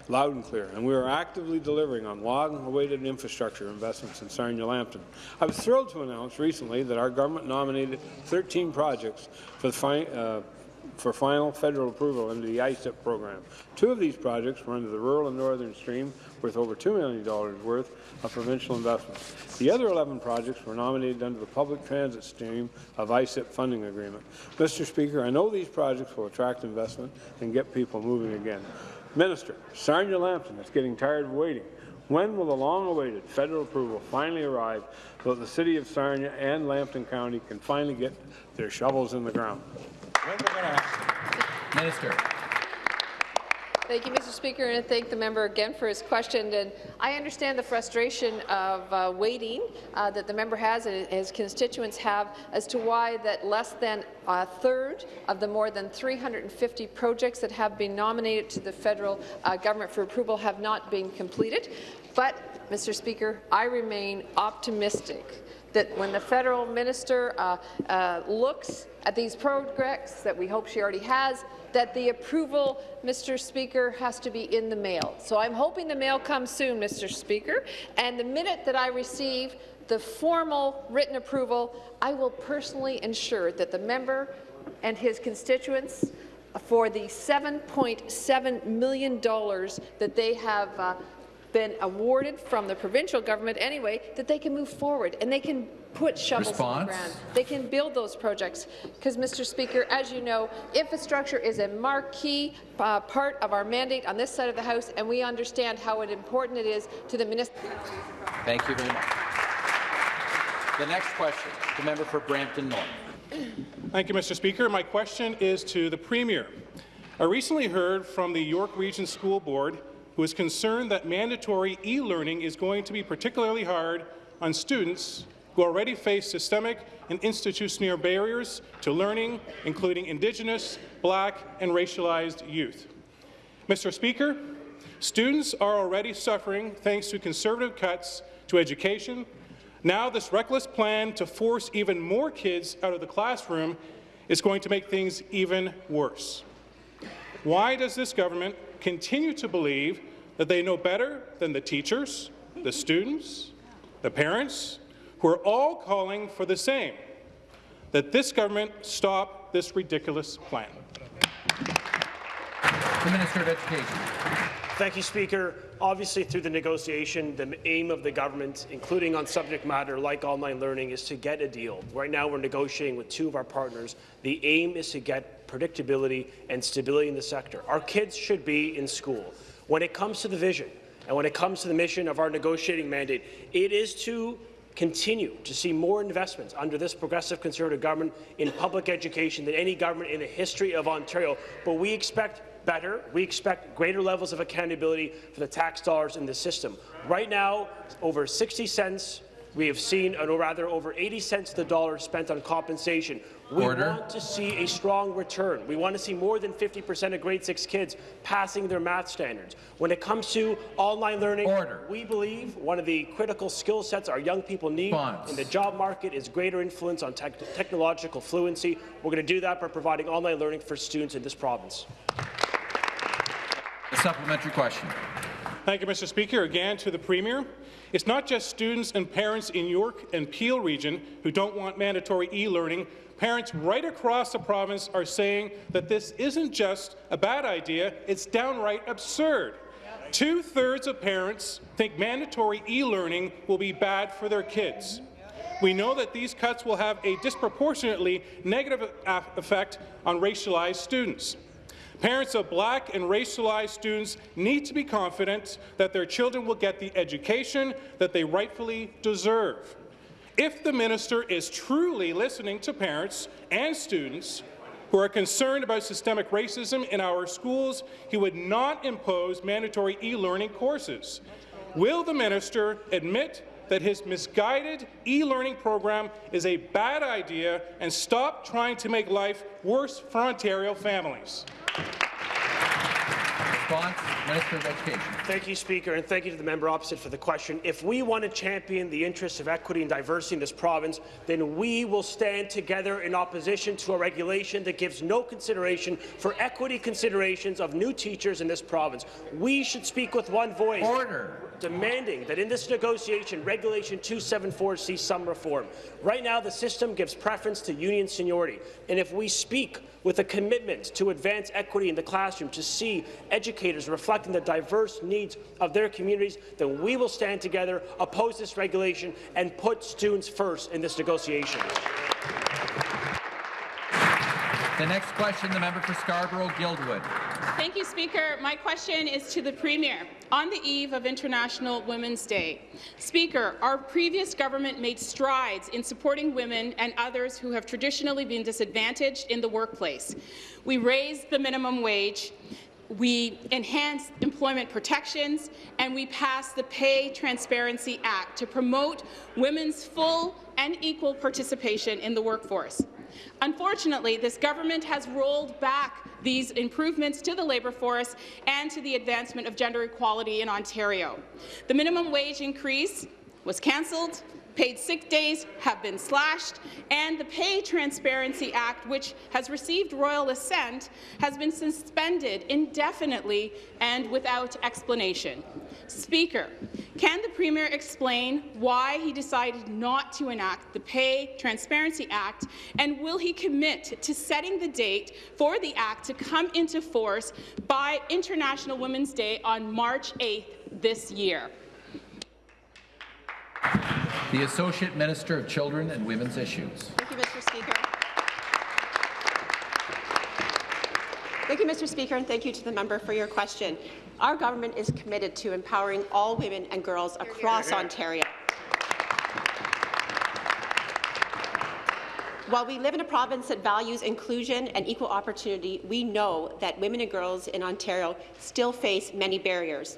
Speaker 16: loud and clear, and we are actively delivering on long-awaited infrastructure investments in Sarnia-Lambton. I was thrilled to announce recently that our government nominated 13 projects for the fi uh, for final federal approval under the ICIP program. Two of these projects were under the Rural and Northern Stream, worth over $2 million worth of provincial investment. The other 11 projects were nominated under the Public Transit Stream of ICIP funding agreement. Mr. Speaker, I know these projects will attract investment and get people moving again. Minister, Sarnia-Lambton is getting tired of waiting. When will the long-awaited federal approval finally arrive so that the City of Sarnia and Lambton County can finally get their shovels in the ground?
Speaker 3: Minister.
Speaker 17: Thank you, Mr. Speaker, and I thank the member again for his question. And I understand the frustration of uh, waiting uh, that the member has and his constituents have as to why that less than a third of the more than 350 projects that have been nominated to the federal uh, government for approval have not been completed. But, Mr. Speaker, I remain optimistic that when the federal minister uh, uh, looks at these projects that we hope she already has, that the approval, Mr. Speaker, has to be in the mail. So I'm hoping the mail comes soon, Mr. Speaker, and the minute that I receive the formal written approval, I will personally ensure that the member and his constituents for the $7.7 million that they have uh, been awarded from the provincial government anyway, that they can move forward and they can put shovels
Speaker 3: Response?
Speaker 17: in the ground. They can build those projects. Because, Mr. Speaker, as you know, infrastructure is a marquee uh, part of our mandate on this side of the House, and we understand how important it is to the minister.
Speaker 1: Thank you very much. The next question, the member for Brampton North.
Speaker 18: Thank you, Mr. Speaker. My question is to the Premier. I recently heard from the York Region School Board who is concerned that mandatory e-learning is going to be particularly hard on students who already face systemic and institutional barriers to learning, including Indigenous, Black, and racialized youth. Mr. Speaker, students are already suffering thanks to conservative cuts to education. Now this reckless plan to force even more kids out of the classroom is going to make things even worse. Why does this government continue to believe that they know better than the teachers, the students, the parents, who are all calling for the same, that this government stop this ridiculous plan.
Speaker 3: The Minister of Education.
Speaker 5: Thank you, Speaker. Obviously, through the negotiation, the aim of the government, including on subject matter like online learning, is to get a deal. Right now, we're negotiating with two of our partners. The aim is to get predictability and stability in the sector. Our kids should be in school. When it comes to the vision and when it comes to the mission of our negotiating mandate, it is to continue to see more investments under this progressive Conservative government in public education than any government in the history of Ontario. But we expect better. We expect greater levels of accountability for the tax dollars in the system. Right now, over 60 cents we have seen, uh, or rather over 80 cents to the dollar spent on compensation. We
Speaker 3: Order.
Speaker 5: want to see a strong return. We want to see more than 50% of grade 6 kids passing their math standards. When it comes to online learning,
Speaker 3: Order.
Speaker 5: we believe one of the critical skill sets our young people need
Speaker 3: Response.
Speaker 5: in the job market is greater influence on tech technological fluency. We're going to do that by providing online learning for students in this province.
Speaker 3: A supplementary question.
Speaker 18: Thank you, Mr. Speaker. Again, to the Premier. It's not just students and parents in York and Peel region who don't want mandatory e-learning. Parents right across the province are saying that this isn't just a bad idea, it's downright absurd. Two-thirds of parents think mandatory e-learning will be bad for their kids. We know that these cuts will have a disproportionately negative effect on racialized students. Parents of black and racialized students need to be confident that their children will get the education that they rightfully deserve. If the minister is truly listening to parents and students who are concerned about systemic racism in our schools, he would not impose mandatory e-learning courses. Will the minister admit that his misguided e-learning program is a bad idea and stop trying to make life worse for Ontario families?
Speaker 3: Response, Minister of Education.
Speaker 5: Thank you, Speaker, and thank you to the member opposite for the question. If we want to champion the interests of equity and diversity in this province, then we will stand together in opposition to a regulation that gives no consideration for equity considerations of new teachers in this province. We should speak with one voice.
Speaker 3: Order.
Speaker 5: Demanding that in this negotiation, Regulation 274 see some reform. Right now, the system gives preference to union seniority, and if we speak with a commitment to advance equity in the classroom, to see educators reflecting the diverse needs of their communities, then we will stand together, oppose this regulation, and put students first in this negotiation.
Speaker 3: The next question, the member for Scarborough-Guildwood.
Speaker 19: Thank you, Speaker. My question is to the Premier. On the eve of International Women's Day, Speaker, our previous government made strides in supporting women and others who have traditionally been disadvantaged in the workplace. We raised the minimum wage, we enhanced employment protections, and we passed the Pay Transparency Act to promote women's full and equal participation in the workforce. Unfortunately, this government has rolled back these improvements to the labour force and to the advancement of gender equality in Ontario. The minimum wage increase was cancelled, paid sick days have been slashed, and the Pay Transparency Act, which has received royal assent, has been suspended indefinitely and without explanation. Speaker, can the Premier explain why he decided not to enact the Pay Transparency Act, and will he commit to setting the date for the Act to come into force by International Women's Day on March 8th this year?
Speaker 3: The Associate Minister of Children and Women's Issues.
Speaker 20: Thank you, Mr. Speaker. Thank you, Mr. Speaker, and thank you to the member for your question. Our government is committed to empowering all women and girls across Ontario. While we live in a province that values inclusion and equal opportunity, we know that women and girls in Ontario still face many barriers.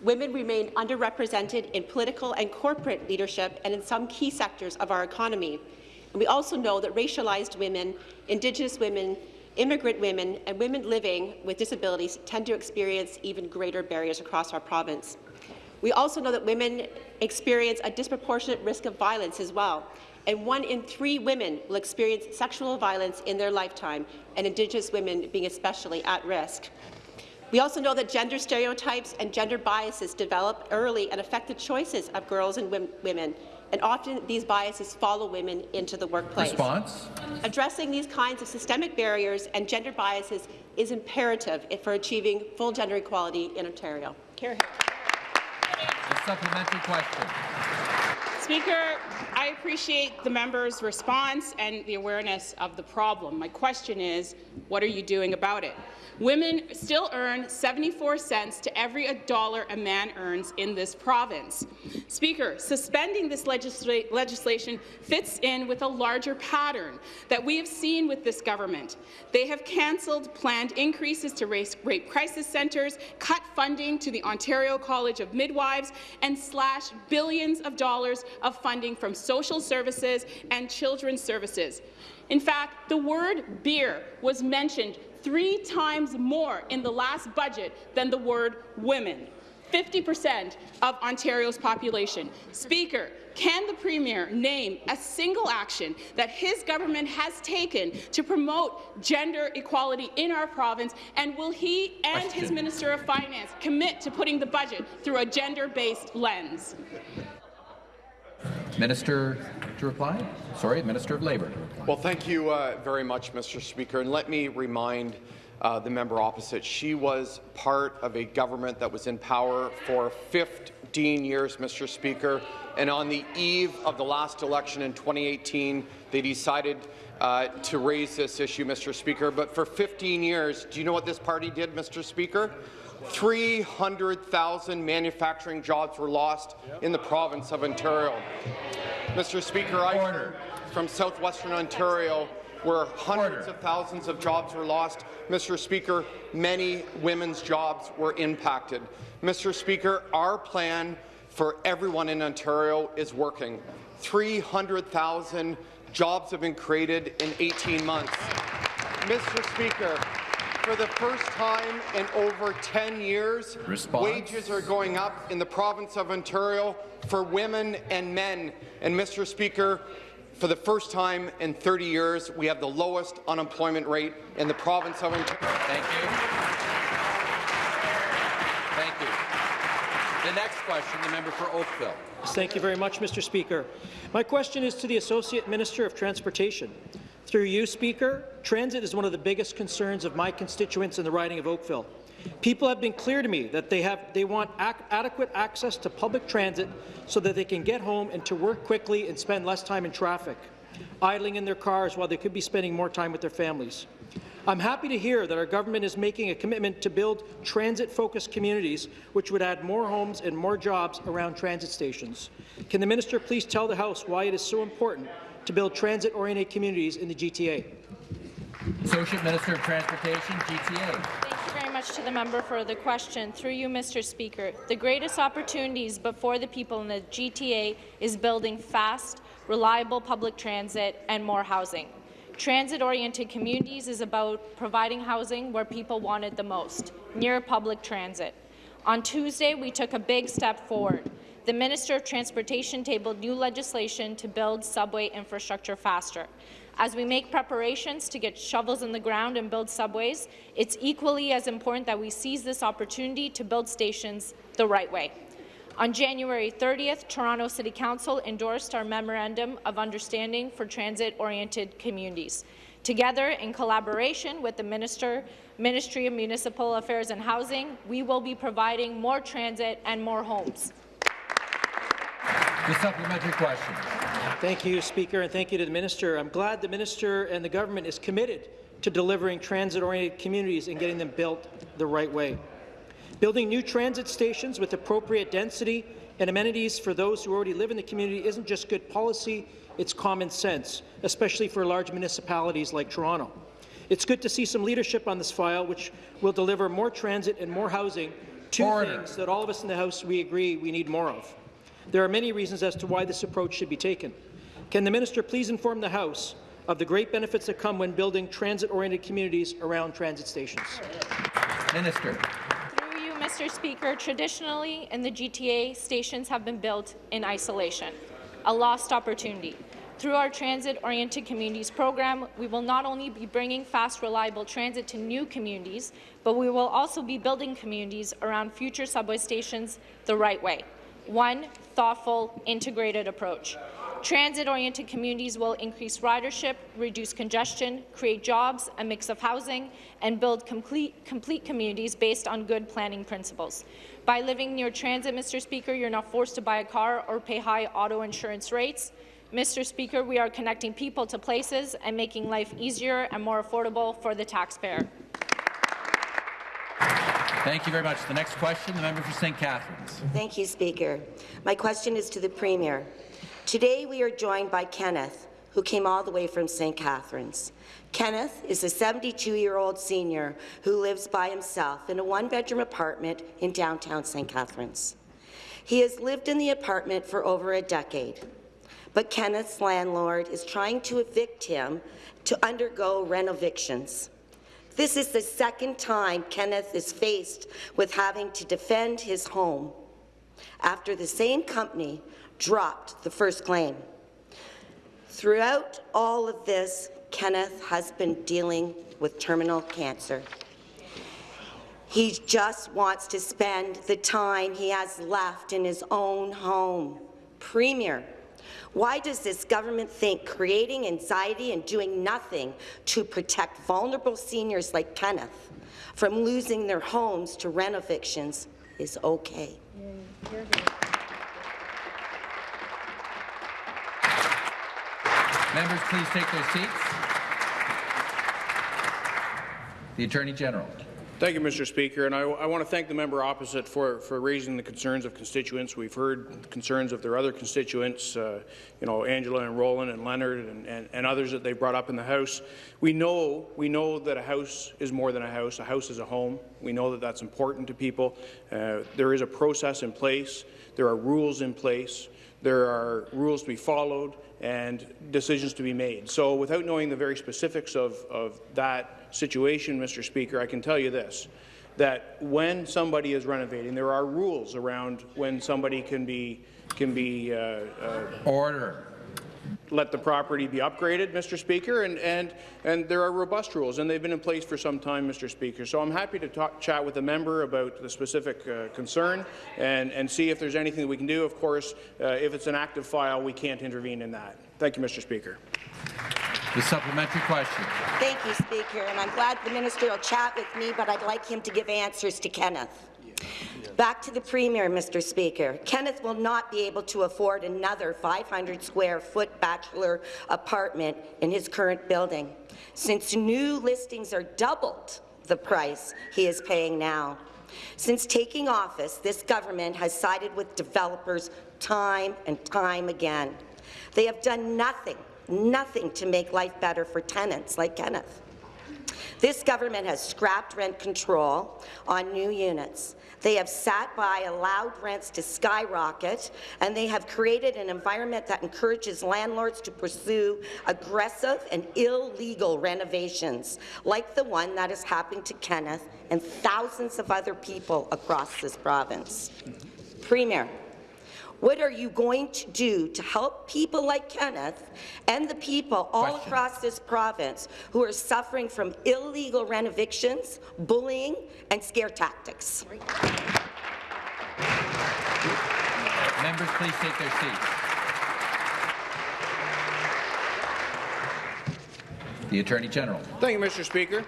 Speaker 20: Women remain underrepresented in political and corporate leadership and in some key sectors of our economy. And we also know that racialized women, Indigenous women, immigrant women, and women living with disabilities tend to experience even greater barriers across our province. We also know that women experience a disproportionate risk of violence as well, and one in three women will experience sexual violence in their lifetime, and Indigenous women being especially at risk. We also know that gender stereotypes and gender biases develop early and affect the choices of girls and women, and often these biases follow women into the workplace.
Speaker 3: Response?
Speaker 20: Addressing these kinds of systemic barriers and gender biases is imperative for achieving full gender equality in Ontario.
Speaker 3: A supplementary question.
Speaker 19: Speaker, I appreciate the member's response and the awareness of the problem. My question is, what are you doing about it? Women still earn 74 cents to every dollar a man earns in this province. Speaker, suspending this legisla legislation fits in with a larger pattern that we have seen with this government. They have cancelled planned increases to race, rape crisis centres, cut funding to the Ontario College of Midwives, and slashed billions of dollars of funding from social services and children's services. In fact, the word beer was mentioned three times more in the last budget than the word women. 50% of Ontario's population. Speaker, can the Premier name a single action that his government has taken to promote gender equality in our province, and will he and Question. his Minister of Finance commit to putting the budget through a gender-based lens?
Speaker 3: Minister to reply? Sorry, Minister of Labour.
Speaker 21: Well, thank you uh, very much, Mr. Speaker. And let me remind uh, the member opposite, she was part of a government that was in power for 15 years, Mr. Speaker. And on the eve of the last election in 2018, they decided uh, to raise this issue, Mr. Speaker. But for 15 years, do you know what this party did, Mr. Speaker? 300,000 manufacturing jobs were lost in the province of Ontario. Mr. Speaker, I come from southwestern Ontario where hundreds Order. of thousands of jobs were lost. Mr. Speaker, many women's jobs were impacted. Mr. Speaker, our plan for everyone in Ontario is working. 300,000 jobs have been created in 18 months. Mr. Speaker, for the first time in over 10 years,
Speaker 3: Response.
Speaker 21: wages are going up in the province of Ontario for women and men. And, Mr. Speaker, for the first time in 30 years, we have the lowest unemployment rate in the province of Ontario.
Speaker 1: Thank you. Thank you. The next question, the member for Oakville.
Speaker 22: Thank you very much, Mr. Speaker. My question is to the Associate Minister of Transportation. Through you, Speaker, transit is one of the biggest concerns of my constituents in the riding of Oakville. People have been clear to me that they, have, they want adequate access to public transit so that they can get home and to work quickly and spend less time in traffic, idling in their cars while they could be spending more time with their families. I'm happy to hear that our government is making a commitment to build transit-focused communities, which would add more homes and more jobs around transit stations. Can the minister please tell the House why it is so important to build transit-oriented communities in the GTA?
Speaker 3: Associate Minister of Transportation, GTA.
Speaker 23: Thank you very much to the member for the question. Through you, Mr. Speaker, the greatest opportunities before the people in the GTA is building fast, reliable public transit and more housing. Transit-oriented communities is about providing housing where people want it the most, near public transit. On Tuesday, we took a big step forward. The Minister of Transportation tabled new legislation to build subway infrastructure faster. As we make preparations to get shovels in the ground and build subways, it's equally as important that we seize this opportunity to build stations the right way. On January 30th, Toronto City Council endorsed our Memorandum of Understanding for Transit-Oriented Communities. Together, in collaboration with the Minister, Ministry of Municipal Affairs and Housing, we will be providing more transit and more homes.
Speaker 3: The supplementary question.
Speaker 22: Thank you, Speaker, and thank you to the minister. I'm glad the minister and the government is committed to delivering transit-oriented communities and getting them built the right way. Building new transit stations with appropriate density and amenities for those who already live in the community isn't just good policy, it's common sense, especially for large municipalities like Toronto. It's good to see some leadership on this file, which will deliver more transit and more housing, two
Speaker 3: Order.
Speaker 22: things that all of us in the House we agree we need more of. There are many reasons as to why this approach should be taken. Can the minister please inform the House of the great benefits that come when building transit-oriented communities around transit stations?
Speaker 3: Minister.
Speaker 23: Through you, Mr. Speaker, traditionally in the GTA, stations have been built in isolation, a lost opportunity. Through our Transit-Oriented Communities program, we will not only be bringing fast, reliable transit to new communities, but we will also be building communities around future subway stations the right way. One thoughtful, integrated approach. Transit-oriented communities will increase ridership, reduce congestion, create jobs, a mix of housing, and build complete, complete communities based on good planning principles. By living near transit, Mr. Speaker, you're not forced to buy a car or pay high auto insurance rates. Mr. Speaker, we are connecting people to places and making life easier and more affordable for the taxpayer.
Speaker 3: Thank you very much. The next question, the member for St. Catharines.
Speaker 24: Thank you, Speaker. My question is to the Premier. Today we are joined by Kenneth, who came all the way from St. Catharines. Kenneth is a 72-year-old senior who lives by himself in a one-bedroom apartment in downtown St. Catharines. He has lived in the apartment for over a decade, but Kenneth's landlord is trying to evict him to undergo renovictions. This is the second time Kenneth is faced with having to defend his home after the same company dropped the first claim. Throughout all of this, Kenneth has been dealing with terminal cancer. He just wants to spend the time he has left in his own home. Premier, why does this government think creating anxiety and doing nothing to protect vulnerable seniors like Kenneth from losing their homes to rent evictions is okay?
Speaker 3: Members, please take their seats. The Attorney General.
Speaker 25: Thank you, Mr. Speaker, and I, I, want to thank the member opposite for, for raising the concerns of constituents. We've heard concerns of their other constituents, uh, you know, Angela and Roland and Leonard and, and, and, others that they brought up in the House. We know, we know that a house is more than a house. A house is a home. We know that that's important to people. Uh, there is a process in place. There are rules in place. There are rules to be followed and decisions to be made. So without knowing the very specifics of, of that situation, Mr. Speaker, I can tell you this, that when somebody is renovating, there are rules around when somebody can be can be uh, uh,
Speaker 3: order.
Speaker 25: Let the property be upgraded, Mr. Speaker, and, and, and there are robust rules, and they've been in place for some time, Mr. Speaker. So I'm happy to talk, chat with the member about the specific uh, concern and, and see if there's anything that we can do. Of course, uh, if it's an active file, we can't intervene in that. Thank you, Mr. Speaker.
Speaker 3: The supplementary question.
Speaker 24: Thank you, Speaker, and I'm glad the minister will chat with me, but I'd like him to give answers to Kenneth. Back to the Premier, Mr. Speaker. Kenneth will not be able to afford another 500 square foot bachelor apartment in his current building, since new listings are doubled the price he is paying now. Since taking office, this government has sided with developers time and time again. They have done nothing, nothing to make life better for tenants like Kenneth. This government has scrapped rent control on new units. They have sat by, allowed rents to skyrocket, and they have created an environment that encourages landlords to pursue aggressive and illegal renovations, like the one that is happening to Kenneth and thousands of other people across this province. Premier, what are you going to do to help people like Kenneth and the people all
Speaker 3: Question.
Speaker 24: across this province who are suffering from illegal rent evictions, bullying, and scare tactics?
Speaker 3: Members, please take their seats. The Attorney General.
Speaker 25: Thank you, Mr. Speaker.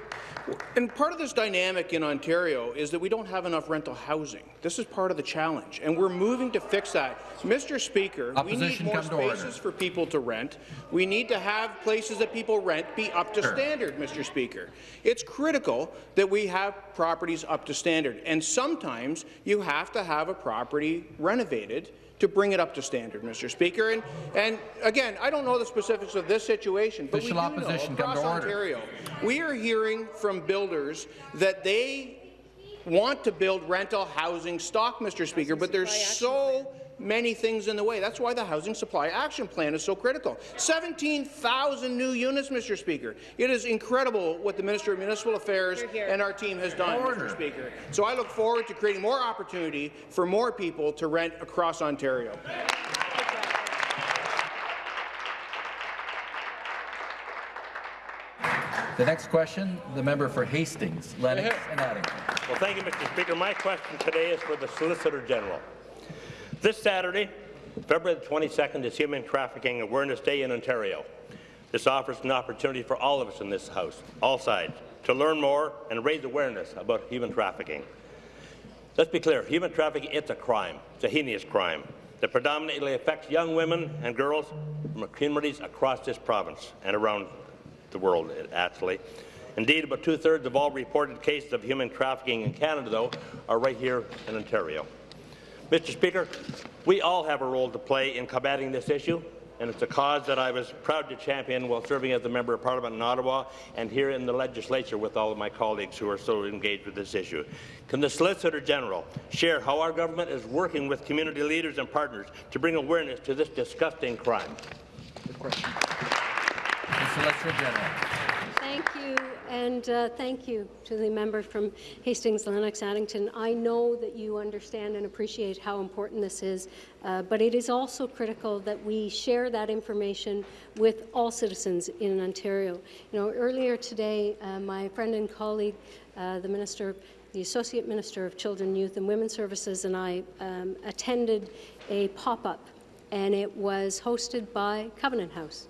Speaker 25: And part of this dynamic in Ontario is that we don't have enough rental housing. This is part of the challenge, and we're moving to fix that. Mr. Speaker,
Speaker 3: Opposition,
Speaker 25: we need more spaces for people to rent. We need to have places that people rent be up to
Speaker 3: Sure.
Speaker 25: standard, Mr. Speaker. It's critical that we have properties up to standard, and sometimes you have to have a property renovated to bring it up to standard, Mr. Speaker. And, and again, I don't know the specifics of this situation, but
Speaker 3: Official
Speaker 25: we do
Speaker 3: opposition,
Speaker 25: know across. Ontario, we are hearing from builders that they want to build rental housing stock, Mr. Speaker, but there's so many things in the way. That's why the Housing Supply Action Plan is so critical. 17,000 new units, Mr. Speaker. It is incredible what the Minister of Municipal Affairs and our team has done,
Speaker 3: Order.
Speaker 25: Mr. Speaker. So I look forward to creating more opportunity for more people to rent across Ontario.
Speaker 3: The next question, the member for Hastings, Lennox and Addington.
Speaker 26: Well, thank you, Mr. Speaker. My question today is for the Solicitor General. This Saturday, February 22nd, is Human Trafficking Awareness Day in Ontario. This offers an opportunity for all of us in this House, all sides, to learn more and raise awareness about human trafficking. Let's be clear, human trafficking, it's a crime. It's a heinous crime that predominantly affects young women and girls from communities across this province and around the world, actually. Indeed, about two-thirds of all reported cases of human trafficking in Canada, though, are right here in Ontario. Mr. Speaker, we all have a role to play in combating this issue, and it's a cause that I was proud to champion while serving as a Member of Parliament in Ottawa and here in the legislature with all of my colleagues who are so engaged with this issue. Can the Solicitor General share how our government is working with community leaders and partners to bring awareness to this disgusting crime? Good question.
Speaker 3: The Solicitor General.
Speaker 27: And uh, thank you to the member from Hastings, Lennox, Addington. I know that you understand and appreciate how important this is, uh, but it is also critical that we share that information with all citizens in Ontario. You know, earlier today, uh, my friend and colleague, uh, the Minister, the Associate Minister of Children, Youth and Women's Services, and I um, attended a pop-up and it was hosted by Covenant House.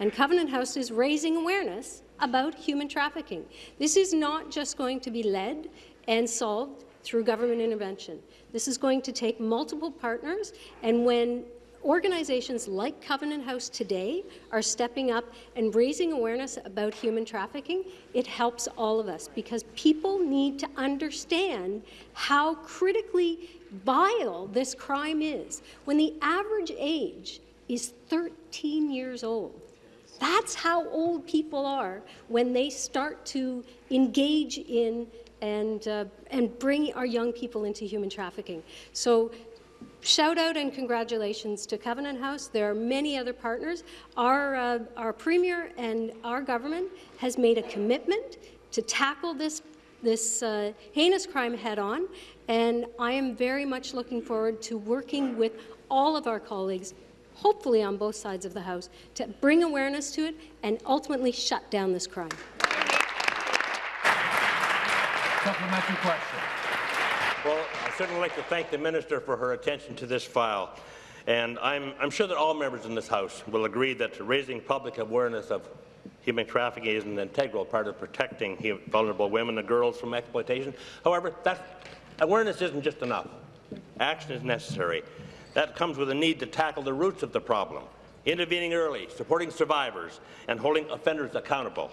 Speaker 27: And Covenant House is raising awareness about human trafficking. This is not just going to be led and solved through government intervention. This is going to take multiple partners, and when organizations like Covenant House today are stepping up and raising awareness about human trafficking, it helps all of us because people need to understand how critically vile this crime is. When the average age is 13 years old, that's how old people are when they start to engage in and, uh, and bring our young people into human trafficking. So shout out and congratulations to Covenant House. There are many other partners. Our, uh, our Premier and our government has made a commitment to tackle this, this uh, heinous crime head on, and I am very much looking forward to working with all of our colleagues hopefully on both sides of the House, to bring awareness to it and ultimately shut down this crime.
Speaker 3: Supplementary question.
Speaker 26: Well, I certainly like to thank the minister for her attention to this file. And I'm, I'm sure that all members in this House will agree that raising public awareness of human trafficking is an integral part of protecting vulnerable women and girls from exploitation. However, that Awareness isn't just enough. Action is necessary. That comes with a need to tackle the roots of the problem, intervening early, supporting survivors, and holding offenders accountable.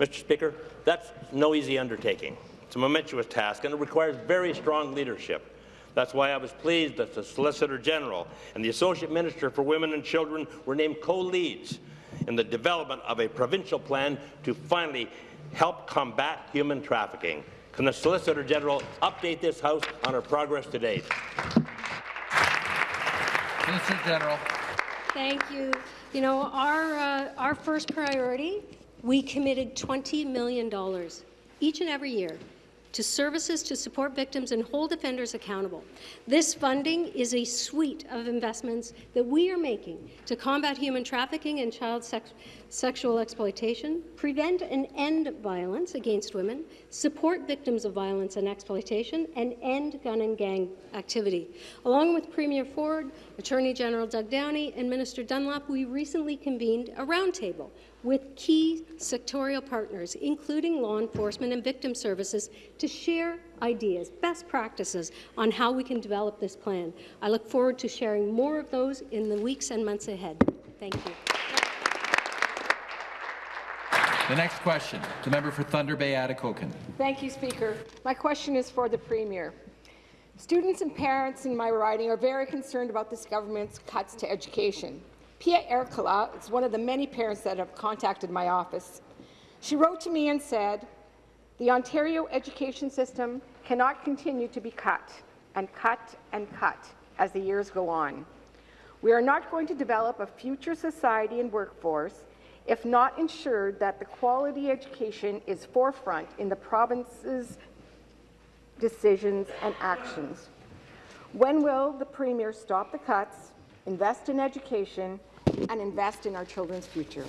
Speaker 26: Mr. Speaker, that's no easy undertaking. It's a momentous task, and it requires very strong leadership. That's why I was pleased that the Solicitor General and the Associate Minister for Women and Children were named co-leads in the development of a provincial plan to finally help combat human trafficking. Can the Solicitor General update this House on our progress to date?
Speaker 3: Solicitor General.
Speaker 27: Thank you. You know, our, uh, our first priority, we committed $20 million each and every year to services to support victims and hold offenders accountable. This funding is a suite of investments that we are making to combat human trafficking and child sex sexual exploitation, prevent and end violence against women, support victims of violence and exploitation, and end gun and gang activity. Along with Premier Ford, Attorney General Doug Downey, and Minister Dunlop, we recently convened a roundtable with key sectorial partners, including law enforcement and victim services, to share ideas, best practices on how we can develop this plan. I look forward to sharing more of those in the weeks and months ahead. Thank you.
Speaker 3: The next question, the member for Thunder Bay Atikokan.
Speaker 28: Thank you, Speaker. My question is for the Premier. Students and parents in my riding are very concerned about this government's cuts to education. Pia Erkala is one of the many parents that have contacted my office. She wrote to me and said, the Ontario education system cannot continue to be cut and cut and cut as the years go on. We are not going to develop a future society and workforce if not ensured that the quality education is forefront in the province's decisions and actions. When will the Premier stop the cuts, invest in education, and invest in our children's future?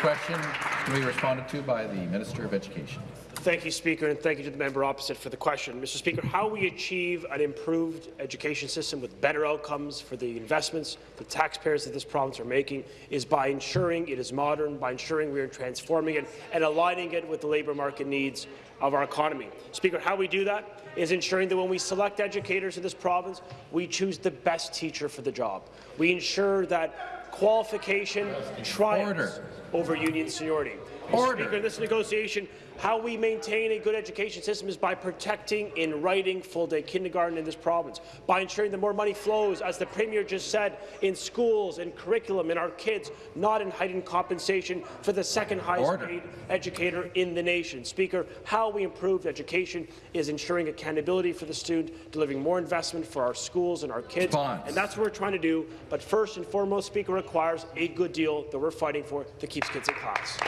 Speaker 3: Question to be responded to by the Minister of Education.
Speaker 5: Thank you, Speaker, and thank you to the member opposite for the question. Mr. Speaker, how we achieve an improved education system with better outcomes for the investments the taxpayers of this province are making is by ensuring it is modern, by ensuring we are transforming it and aligning it with the labour market needs of our economy. Speaker, how we do that is ensuring that when we select educators in this province, we choose the best teacher for the job. We ensure that qualification triumphs over union seniority. Mr. Speaker, this negotiation how we maintain a good education system is by protecting in writing full-day kindergarten in this province, by ensuring that more money flows, as the Premier just said, in schools and curriculum, in our kids, not in heightened compensation for the second highest Order. paid educator in the nation. Speaker, how we improve education is ensuring accountability for the student, delivering more investment for our schools and our kids, Response. and that's what we're trying to do. But first and foremost, Speaker, requires a good deal that we're fighting for that keeps kids in class.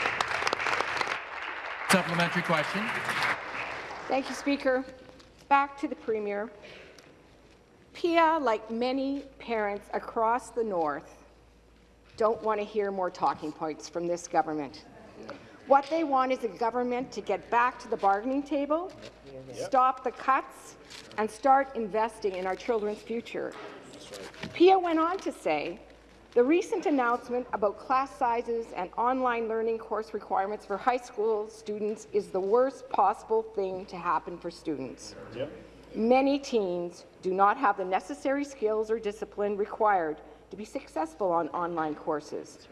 Speaker 3: Supplementary question.
Speaker 28: Thank you, Speaker. Back to the Premier. Pia, like many parents across the North, don't want to hear more talking points from this government. What they want is a government to get back to the bargaining table, stop the cuts, and start investing in our children's future. Pia went on to say the recent announcement about class sizes and online learning course requirements for high school students is the worst possible thing to happen for students. Yep. Many teens do not have the necessary skills or discipline required to be successful on online courses.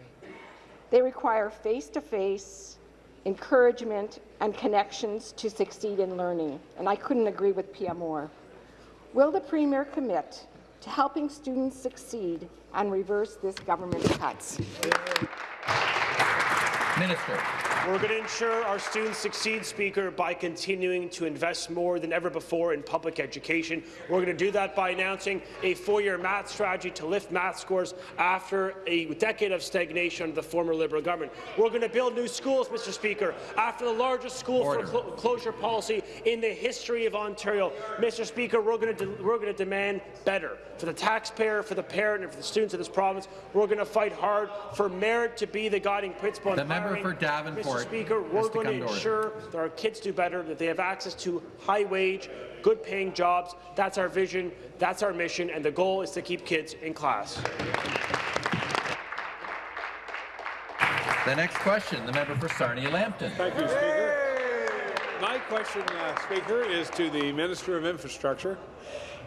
Speaker 28: They require face-to-face -face encouragement and connections to succeed in learning, and I couldn't agree with Pia more. Will the Premier commit to helping students succeed and reverse this government's cuts.
Speaker 3: Minister.
Speaker 5: We're going to ensure our students succeed, Speaker, by continuing to invest more than ever before in public education. We're going to do that by announcing a four-year math strategy to lift math scores after a decade of stagnation under the former Liberal government. We're going to build new schools, Mr. Speaker, after the largest school closure policy in the history of Ontario. Mr. Speaker, we're going to we're going to demand better for the taxpayer, for the parent, and for the students of this province. We're going to fight hard for merit to be the guiding principle.
Speaker 3: The member for Davenport.
Speaker 5: Mr. Speaker, we're going to ensure that our kids do better, that they have access to high-wage, good-paying jobs. That's our vision, that's our mission, and the goal is to keep kids in class.
Speaker 3: The next question, the member for Sarnia-Lambton.
Speaker 16: Thank you, Speaker. my question, uh, Speaker, is to the Minister of Infrastructure.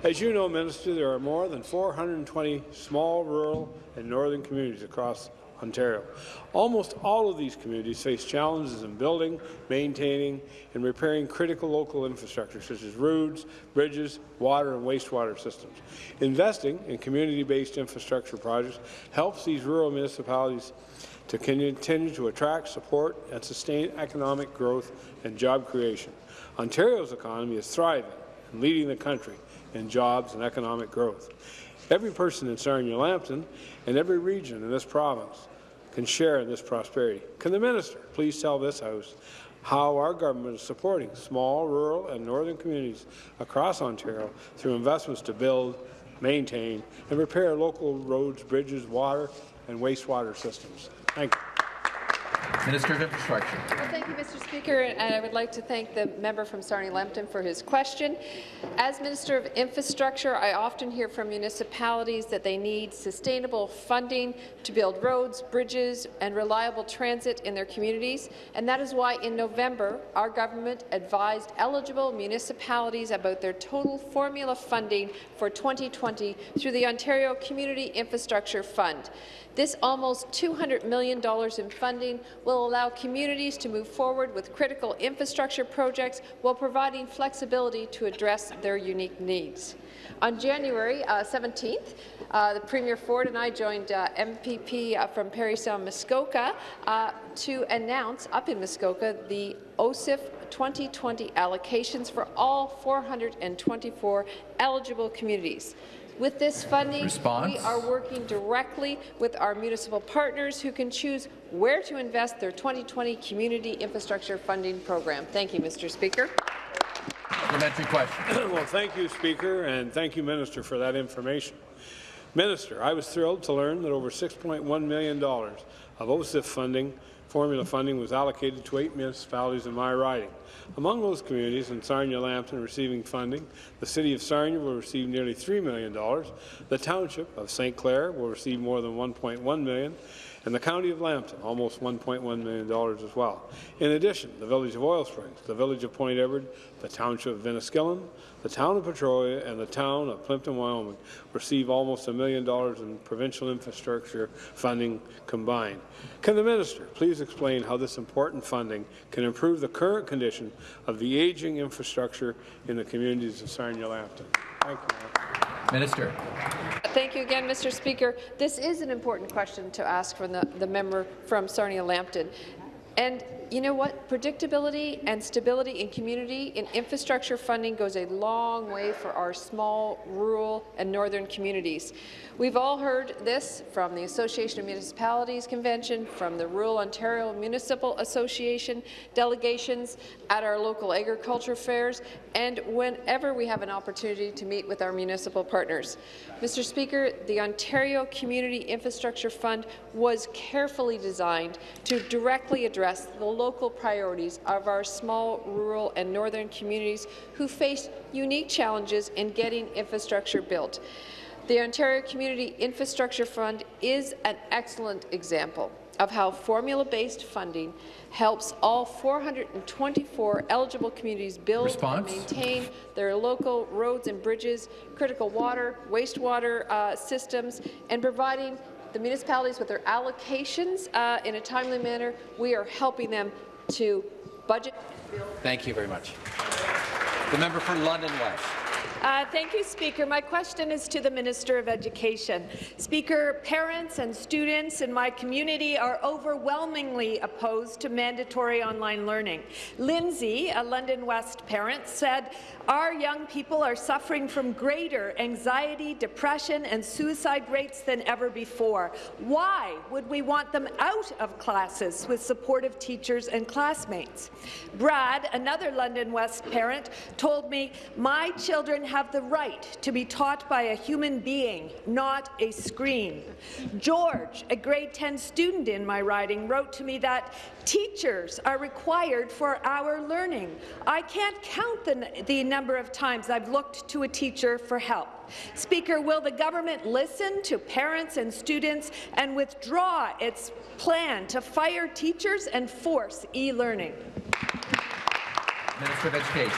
Speaker 16: As you know, Minister, there are more than 420 small, rural and northern communities across Ontario. Almost all of these communities face challenges in building, maintaining, and repairing critical local infrastructure such as roads, bridges, water and wastewater systems. Investing in community-based infrastructure projects helps these rural municipalities to continue to attract, support, and sustain economic growth and job creation. Ontario's economy is thriving and leading the country in jobs and economic growth. Every person in Sarnia-Lambton and every region in this province can share in this prosperity. Can the minister please tell this House how our government is supporting small, rural and northern communities across Ontario through investments to build, maintain and repair local roads, bridges, water and wastewater systems? Thank you.
Speaker 3: Minister of Infrastructure.
Speaker 17: Well, thank you, Mr. Speaker, and I would like to thank the member from Sarnia-Lambton for his question. As Minister of Infrastructure, I often hear from municipalities that they need sustainable funding to build roads, bridges, and reliable transit in their communities, and that is why in November our government advised eligible municipalities about their total formula funding for 2020 through the Ontario Community Infrastructure Fund. This almost $200 million in funding will allow communities to move forward with critical infrastructure projects while providing flexibility to address their unique needs. On January uh, 17th, uh, the Premier Ford and I joined uh, MPP uh, from Parry Sound Muskoka uh, to announce up in Muskoka the OCIF 2020 allocations for all 424 eligible communities. With this funding,
Speaker 3: Response?
Speaker 17: we are working directly with our municipal partners who can choose where to invest their 2020 Community Infrastructure Funding Program. Thank you, Mr. Speaker.
Speaker 3: Supplementary question.
Speaker 16: well, thank you, Speaker, and thank you, Minister, for that information. Minister, I was thrilled to learn that over $6.1 million of OCIF funding, formula funding, was allocated to eight municipalities in my riding. Among those communities in Sarnia-Lambton receiving funding, the City of Sarnia will receive nearly $3 million, the Township of St. Clair will receive more than $1.1 million, and the County of Lambton, almost $1.1 million as well. In addition, the Village of Oil Springs, the Village of Point Edward, the Township of Enniskillen, the Town of Petrolia, and the Town of Plympton, Wyoming receive almost a million dollars in provincial infrastructure funding combined. Can the Minister please explain how this important funding can improve the current condition of the aging infrastructure in the communities of Sarnia-Lambton? Thank you.
Speaker 3: Minister.
Speaker 17: Thank you again, Mr. Speaker. This is an important question to ask from the, the member from Sarnia-Lambton. And you know what? Predictability and stability in community in infrastructure funding goes a long way for our small, rural and northern communities. We've all heard this from the Association of Municipalities Convention, from the Rural Ontario Municipal Association delegations at our local agriculture fairs, and whenever we have an opportunity to meet with our municipal partners. Mr. Speaker, the Ontario Community Infrastructure Fund was carefully designed to directly address the local priorities of our small, rural and northern communities who face unique challenges in getting infrastructure built. The Ontario Community Infrastructure Fund is an excellent example of how formula-based funding helps all 424 eligible communities build
Speaker 3: Response?
Speaker 17: and maintain their local roads and bridges, critical water, wastewater uh, systems, and providing the municipalities with their allocations uh, in a timely manner. We are helping them to budget.
Speaker 1: Thank you very much. The member for London West.
Speaker 29: Uh, thank you, Speaker. My question is to the Minister of Education. Speaker, parents and students in my community are overwhelmingly opposed to mandatory online learning. Lindsay, a London West parent, said, our young people are suffering from greater anxiety, depression and suicide rates than ever before. Why would we want them out of classes with supportive teachers and classmates? Brad, another London West parent, told me, my children have the right to be taught by a human being, not a screen. George, a grade 10 student in my riding, wrote to me that teachers are required for our learning. I can't count the, the number of times I've looked to a teacher for help. Speaker, will the government listen to parents and students and withdraw its plan to fire teachers and force e-learning?
Speaker 3: Minister of Education.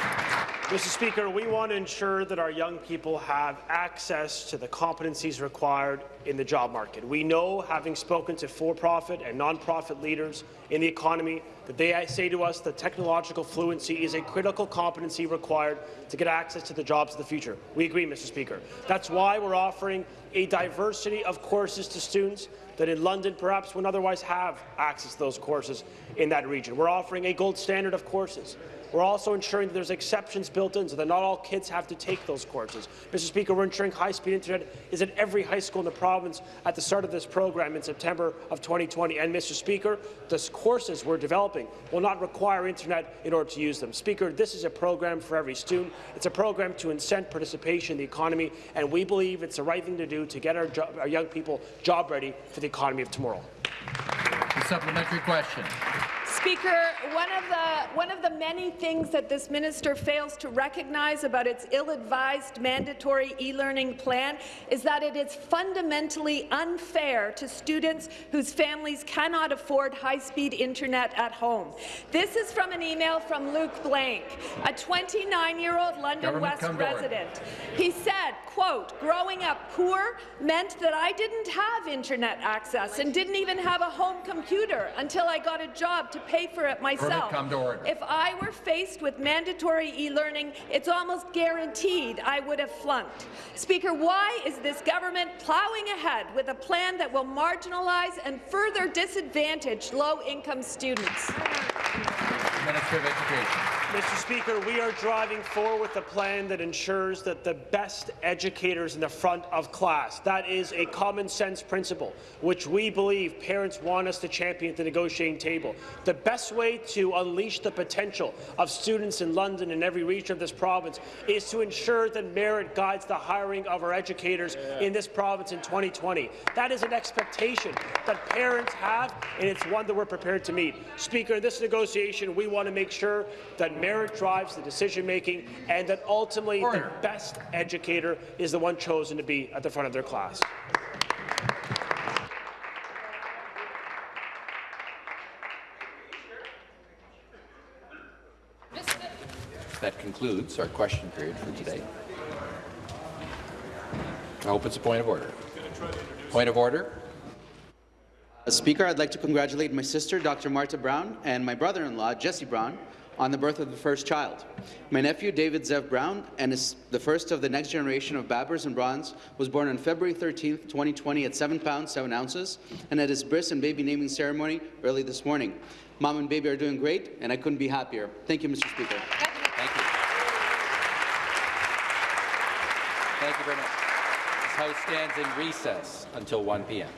Speaker 5: Mr. Speaker, we want to ensure that our young people have access to the competencies required in the job market. We know, having spoken to for-profit and non-profit leaders in the economy, that they say to us that technological fluency is a critical competency required to get access to the jobs of the future. We agree, Mr. Speaker. That's why we're offering a diversity of courses to students that in London perhaps wouldn't otherwise have access to those courses in that region. We're offering a gold standard of courses. We're also ensuring that there's exceptions built in so that not all kids have to take those courses. Mr. Speaker, we're ensuring high-speed internet is at every high school in the province at the start of this program in September of 2020. And, Mr. Speaker, the courses we're developing will not require internet in order to use them. Speaker, this is a program for every student. It's a program to incent participation in the economy, and we believe it's the right thing to do to get our, our young people job ready for the economy of tomorrow.
Speaker 3: The supplementary question.
Speaker 29: Speaker, one of the one of the many things that this minister fails to recognize about its ill-advised mandatory e-learning plan is that it is fundamentally unfair to students whose families cannot afford high-speed internet at home. This is from an email from Luke Blank, a 29-year-old London
Speaker 3: Government
Speaker 29: West resident. He said, quote, growing up poor meant that I didn't have internet access and didn't even have a home computer until I got a job to pay for it myself.
Speaker 3: come to order.
Speaker 29: If I were faced with mandatory e-learning, it's almost guaranteed I would have flunked. Speaker, why is this government plowing ahead with a plan that will marginalize and further disadvantage low-income students?
Speaker 3: Minister of Education.
Speaker 5: Mr. Speaker, we are driving forward with a plan that ensures that the best educators in the front of class. That is a common sense principle, which we believe parents want us to champion at the negotiating table. The best way to unleash the potential of students in London and every region of this province is to ensure that merit guides the hiring of our educators in this province in 2020. That is an expectation that parents have, and it's one that we're prepared to meet. Speaker, in this negotiation, we want to make sure that merit drives the decision-making and that ultimately
Speaker 3: Order.
Speaker 5: the best educator is the one chosen to be at the front of their class.
Speaker 1: That concludes our question period for today. I hope it's a point of order. Point of order.
Speaker 8: Uh, Speaker, I'd like to congratulate my sister, Dr. Marta Brown, and my brother-in-law, Jesse Brown, on the birth of the first child. My nephew, David Zev Brown, and is the first of the next generation of Babers and Browns, was born on February 13, 2020 at 7 pounds, 7 ounces, and at his bris and baby naming ceremony early this morning. Mom and baby are doing great, and I couldn't be happier. Thank you, Mr. Speaker.
Speaker 1: Thank you. Thank you very much. This House stands in recess until 1 p.m.